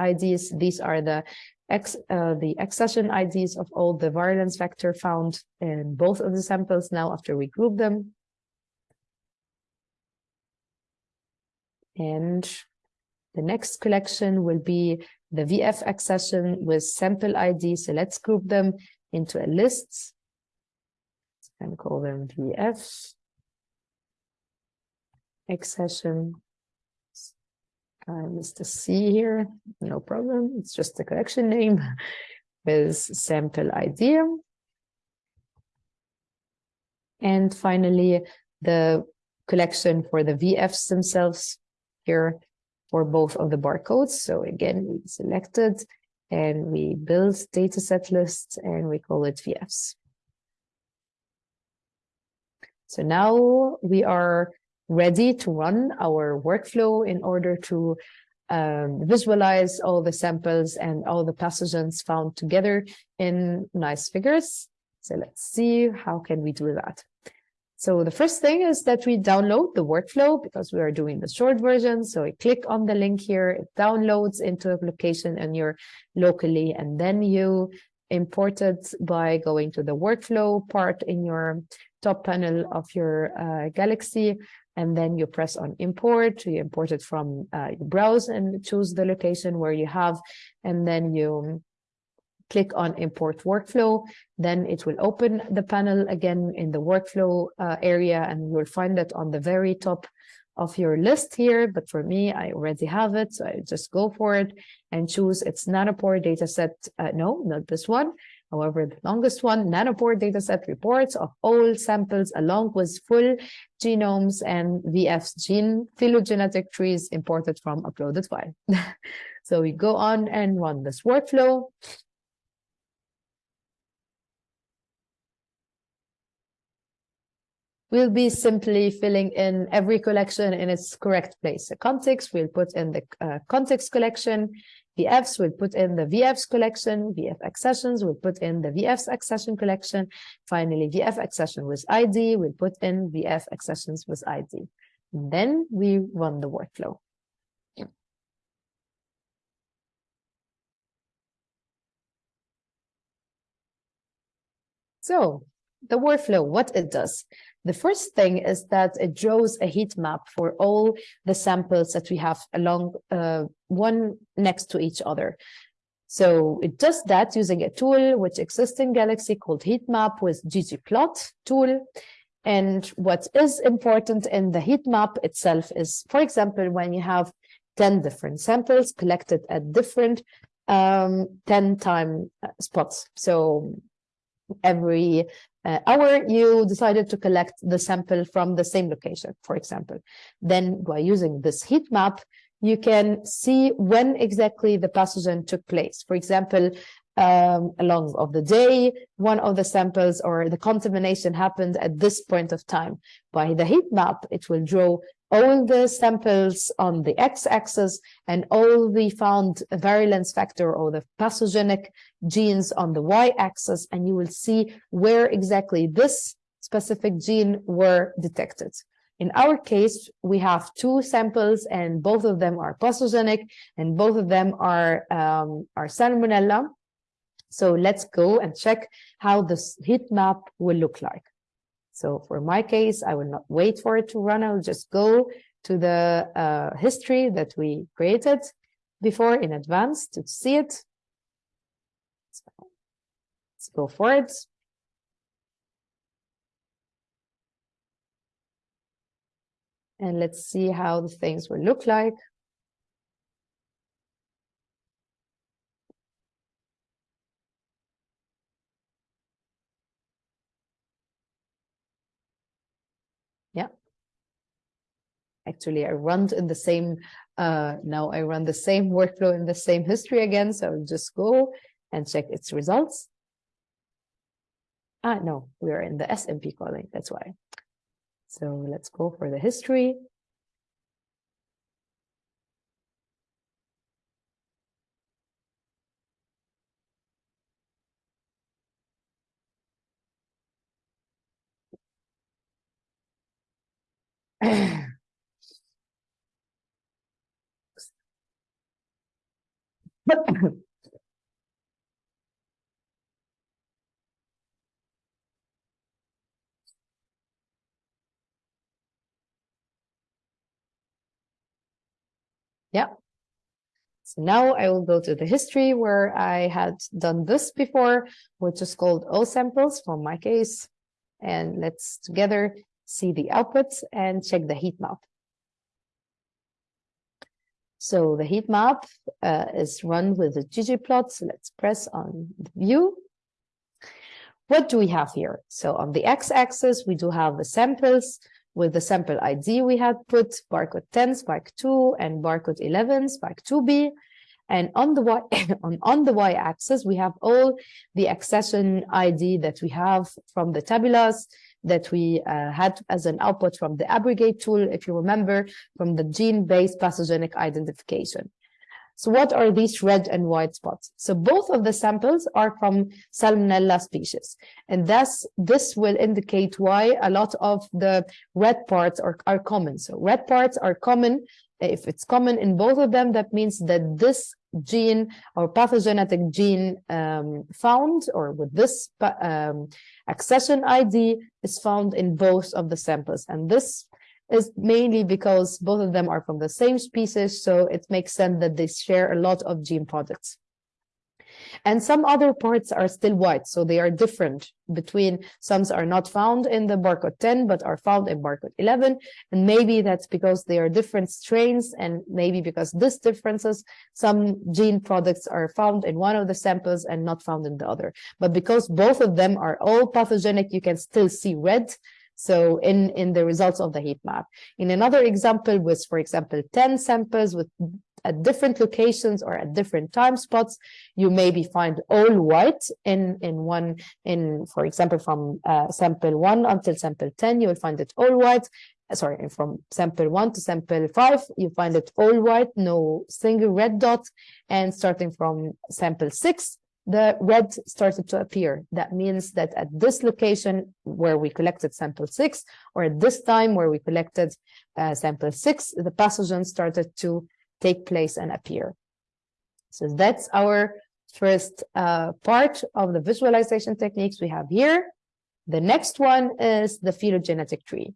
IDs. These are the X, uh, the accession IDs of all the virulence factor found in both of the samples now after we group them. And the next collection will be the VF accession with sample ID. So let's group them into a list and call them VF accession. Uh, I missed a C here, no problem. It's just the collection name with sample ID. And finally, the collection for the VFs themselves here for both of the barcodes. So again, we selected and we build dataset lists and we call it VFs. So now we are ready to run our workflow in order to um, visualize all the samples and all the pathogens found together in nice figures. So let's see how can we do that. So the first thing is that we download the workflow because we are doing the short version. So we click on the link here, it downloads into a location and you're locally, and then you import it by going to the workflow part in your top panel of your uh, Galaxy. And then you press on import, you import it from uh, browse and choose the location where you have, and then you click on import workflow, then it will open the panel again in the workflow uh, area and you'll find it on the very top of your list here. But for me, I already have it. So I just go for it and choose it's nanopore dataset. Uh, no, not this one. However, the longest one, nanopore dataset reports of all samples along with full genomes and VF's gene phylogenetic trees imported from uploaded file. so we go on and run this workflow. We'll be simply filling in every collection in its correct place. The contig, we'll put in the uh, contig collection. VFs, we'll put in the VFs collection. VF accessions, we'll put in the VFs accession collection. Finally, VF accession with ID, we'll put in VF accessions with ID. And then we run the workflow. So the workflow, what it does. The first thing is that it draws a heat map for all the samples that we have along uh, one next to each other. So it does that using a tool which exists in Galaxy called heat map with ggplot tool. And what is important in the heat map itself is, for example, when you have 10 different samples collected at different um, 10 time uh, spots. So every uh, hour, you decided to collect the sample from the same location, for example. Then by using this heat map, you can see when exactly the pathogen took place. For example, um, along of the day, one of the samples or the contamination happened at this point of time. By the heat map, it will draw all the samples on the x-axis and all the found virulence factor or the pathogenic genes on the y-axis, and you will see where exactly this specific gene were detected. In our case, we have two samples and both of them are pathogenic and both of them are, um, are salmonella. So let's go and check how this heat map will look like. So for my case, I will not wait for it to run. I'll just go to the uh, history that we created before in advance to see it. So let's go for it. And let's see how the things will look like. Yeah. Actually, I run in the same, uh, now I run the same workflow in the same history again. So I'll just go and check its results. Ah, no, we are in the SNP calling. That's why. So let's go for the history. yeah. So now I will go to the history where I had done this before, which is called all samples for my case. And let's together see the outputs and check the heat map. So the heat map uh, is run with the ggplot. So let's press on the view. What do we have here? So on the x-axis, we do have the samples with the sample ID we had put barcode 10, spike 2, and barcode 11, spike 2b. And on the y on, on the y-axis, we have all the accession ID that we have from the tabulars that we uh, had as an output from the ABRicate tool, if you remember, from the gene-based pathogenic identification. So what are these red and white spots? So both of the samples are from Salmonella species. And thus, this will indicate why a lot of the red parts are, are common. So red parts are common. If it's common in both of them, that means that this gene or pathogenetic gene um, found or with this um, accession ID is found in both of the samples. And this is mainly because both of them are from the same species, so it makes sense that they share a lot of gene products. And some other parts are still white, so they are different between some are not found in the barcode 10, but are found in barcode 11. And maybe that's because they are different strains, and maybe because this differences, some gene products are found in one of the samples and not found in the other. But because both of them are all pathogenic, you can still see red, so in, in the results of the heat map. In another example with, for example, 10 samples with at different locations or at different time spots, you maybe find all white in, in one, in, for example, from uh, sample one until sample 10, you will find it all white. Sorry, from sample one to sample five, you find it all white, no single red dot. And starting from sample six, the red started to appear. That means that at this location where we collected sample six, or at this time where we collected uh, sample six, the pathogen started to take place and appear. So that's our first uh, part of the visualization techniques we have here. The next one is the phylogenetic tree.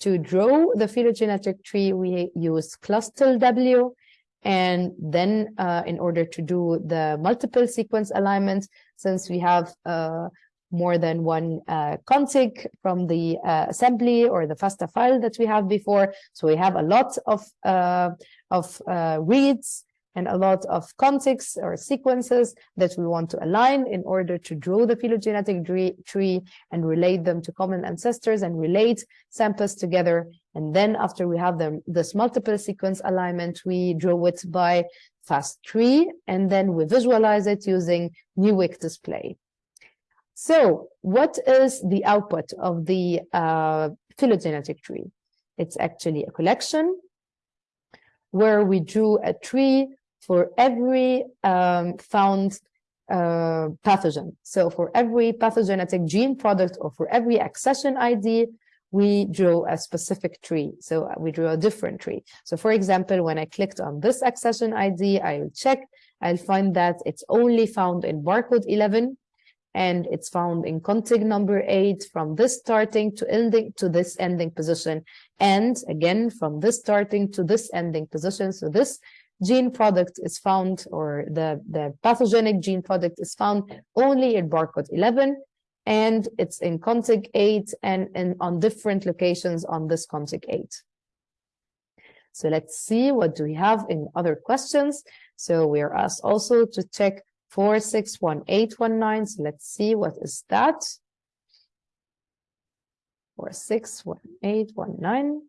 To draw the phylogenetic tree, we use clustal W and then uh, in order to do the multiple sequence alignment, since we have uh, more than one uh, from the uh, assembly or the FASTA file that we have before. So we have a lot of, uh, of uh, reads and a lot of contigs or sequences that we want to align in order to draw the phylogenetic tree and relate them to common ancestors and relate samples together. And then after we have them, this multiple sequence alignment, we draw it by FastTree, and then we visualize it using Newick display. So what is the output of the uh, phylogenetic tree? It's actually a collection where we drew a tree for every um, found uh, pathogen. So for every pathogenetic gene product or for every accession ID, we drew a specific tree. So we drew a different tree. So for example, when I clicked on this accession ID, I will check, I'll find that it's only found in barcode 11 and it's found in contig number eight from this starting to ending to this ending position and again from this starting to this ending position. So this gene product is found or the the pathogenic gene product is found only in barcode 11 and it's in contig 8 and, and on different locations on this contig 8 so let's see what do we have in other questions. So we are asked also to check 461819. So let's see what is that. 461819.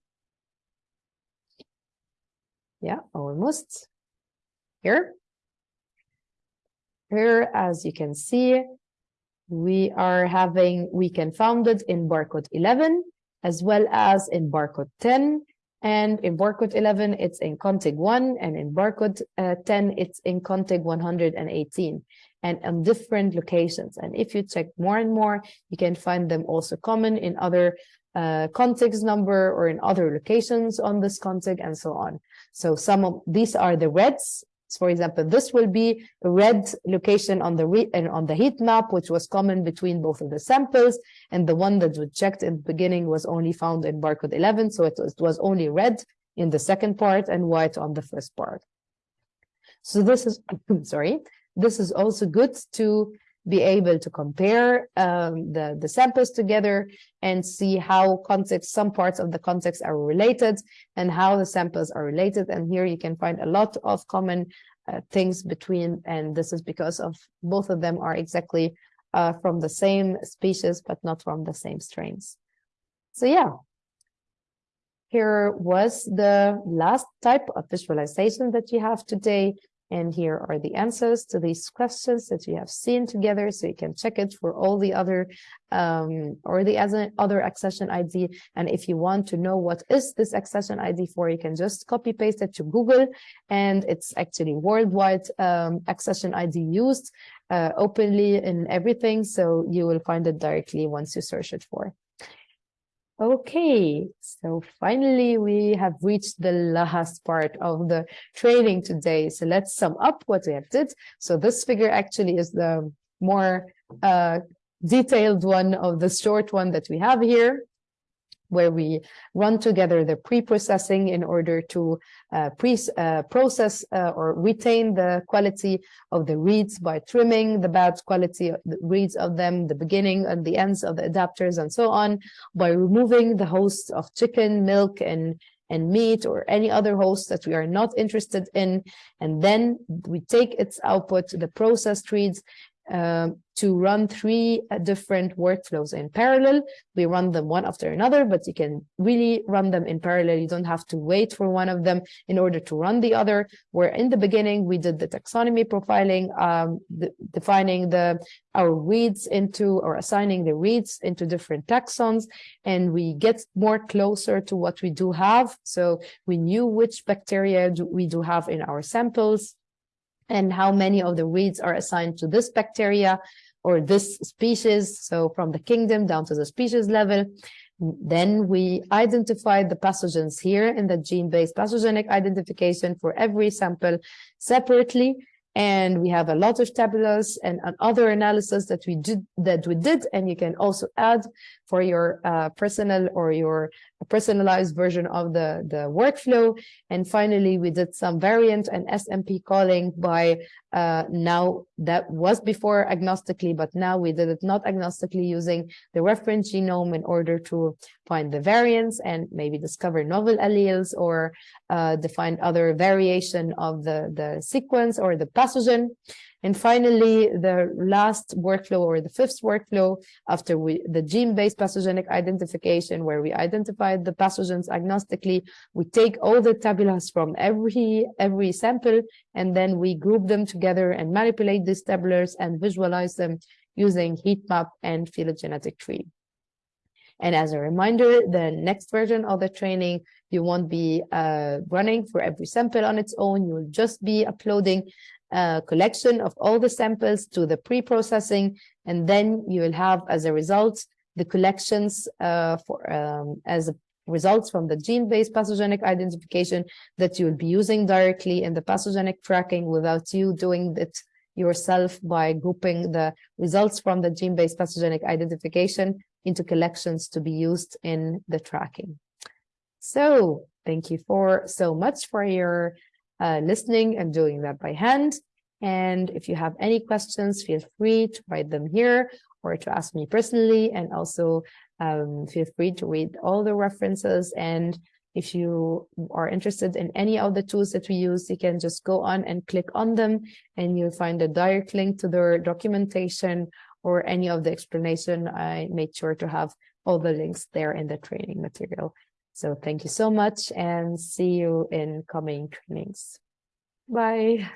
Yeah, almost. Here. Here, as you can see, we are having weekend founded in barcode 11, as well as in barcode 10, and in barcode 11, it's in contig 1, and in barcode uh, 10, it's in contig 118, and on different locations. And if you check more and more, you can find them also common in other uh, number or in other locations on this contig and so on. So some of these are the reds for example, this will be red location on the and on the heat map, which was common between both of the samples, and the one that was checked in the beginning was only found in barcode 11, so it was, it was only red in the second part and white on the first part. So this is, sorry, this is also good to be able to compare um, the, the samples together and see how contig, some parts of the contig are related and how the samples are related. And here you can find a lot of common uh, things between, and this is because of both of them are exactly uh, from the same species, but not from the same strains. So yeah, here was the last type of visualization that you have today. And here are the answers to these questions that you have seen together. So you can check it for all the other um, or the other accession ID. And if you want to know what is this accession ID for, you can just copy paste it to Google. And it's actually worldwide um, accession ID used uh, openly in everything. So you will find it directly once you search it for. Okay, so finally we have reached the last part of the training today. So let's sum up what we have did. So this figure actually is the more uh, detailed one of the short one that we have here. Where we run together the pre-processing in order to uh, pre uh, process uh, or retain the quality of the reads by trimming the bad quality of the reads of them, the beginning and the ends of the adapters and so on, by removing the hosts of chicken, milk, and and meat or any other host that we are not interested in. And then we take its output, the processed reads, um, to run three different workflows in parallel. We run them one after another, but you can really run them in parallel. You don't have to wait for one of them in order to run the other. Where in the beginning, we did the taxonomy profiling, um, the, defining the our reads into or assigning the reads into different taxons, and we get more closer to what we do have. So we knew which bacteria do we do have in our samples and how many of the reads are assigned to this bacteria or this species. So from the kingdom down to the species level. Then we identified the pathogens here in the gene-based pathogenic identification for every sample separately and we have a lot of tabulars and, and, other analysis that we did that we did and you can also add for your uh, personal or your personalized version of the the workflow. And finally we did some variant and SNP calling by uh, now that was before agnostically but now we did it not agnostically using the reference genome in order to find the variants and maybe discover novel alleles or uh, define other variation of the the sequence or the pathogen and finally, the last workflow or the fifth workflow after we, the gene-based pathogenic identification, where we identified the pathogens agnostically, we take all the tabulars from every, every sample, and then we group them together and manipulate these tabulars and visualize them using heat map and phylogenetic tree. And as a reminder, the next version of the training, you won't be uh, running for every sample on its own. You'll just be uploading uh, collection of all the samples to the pre-processing, and then you will have, as a result, the collections uh, for um, as a results from the gene-based pathogenic identification that you will be using directly in the pathogenic tracking without you doing it yourself by grouping the results from the gene-based pathogenic identification into collections to be used in the tracking. So thank you for so much for your uh, listening and doing that by hand. And if you have any questions, feel free to write them here or to ask me personally. And also um, feel free to read all the references. And if you are interested in any of the tools that we use, you can just go on and click on them and you'll find a direct link to their documentation or any of the explanation. I made sure to have all the links there in the training material. So thank you so much and see you in coming trainings. Bye.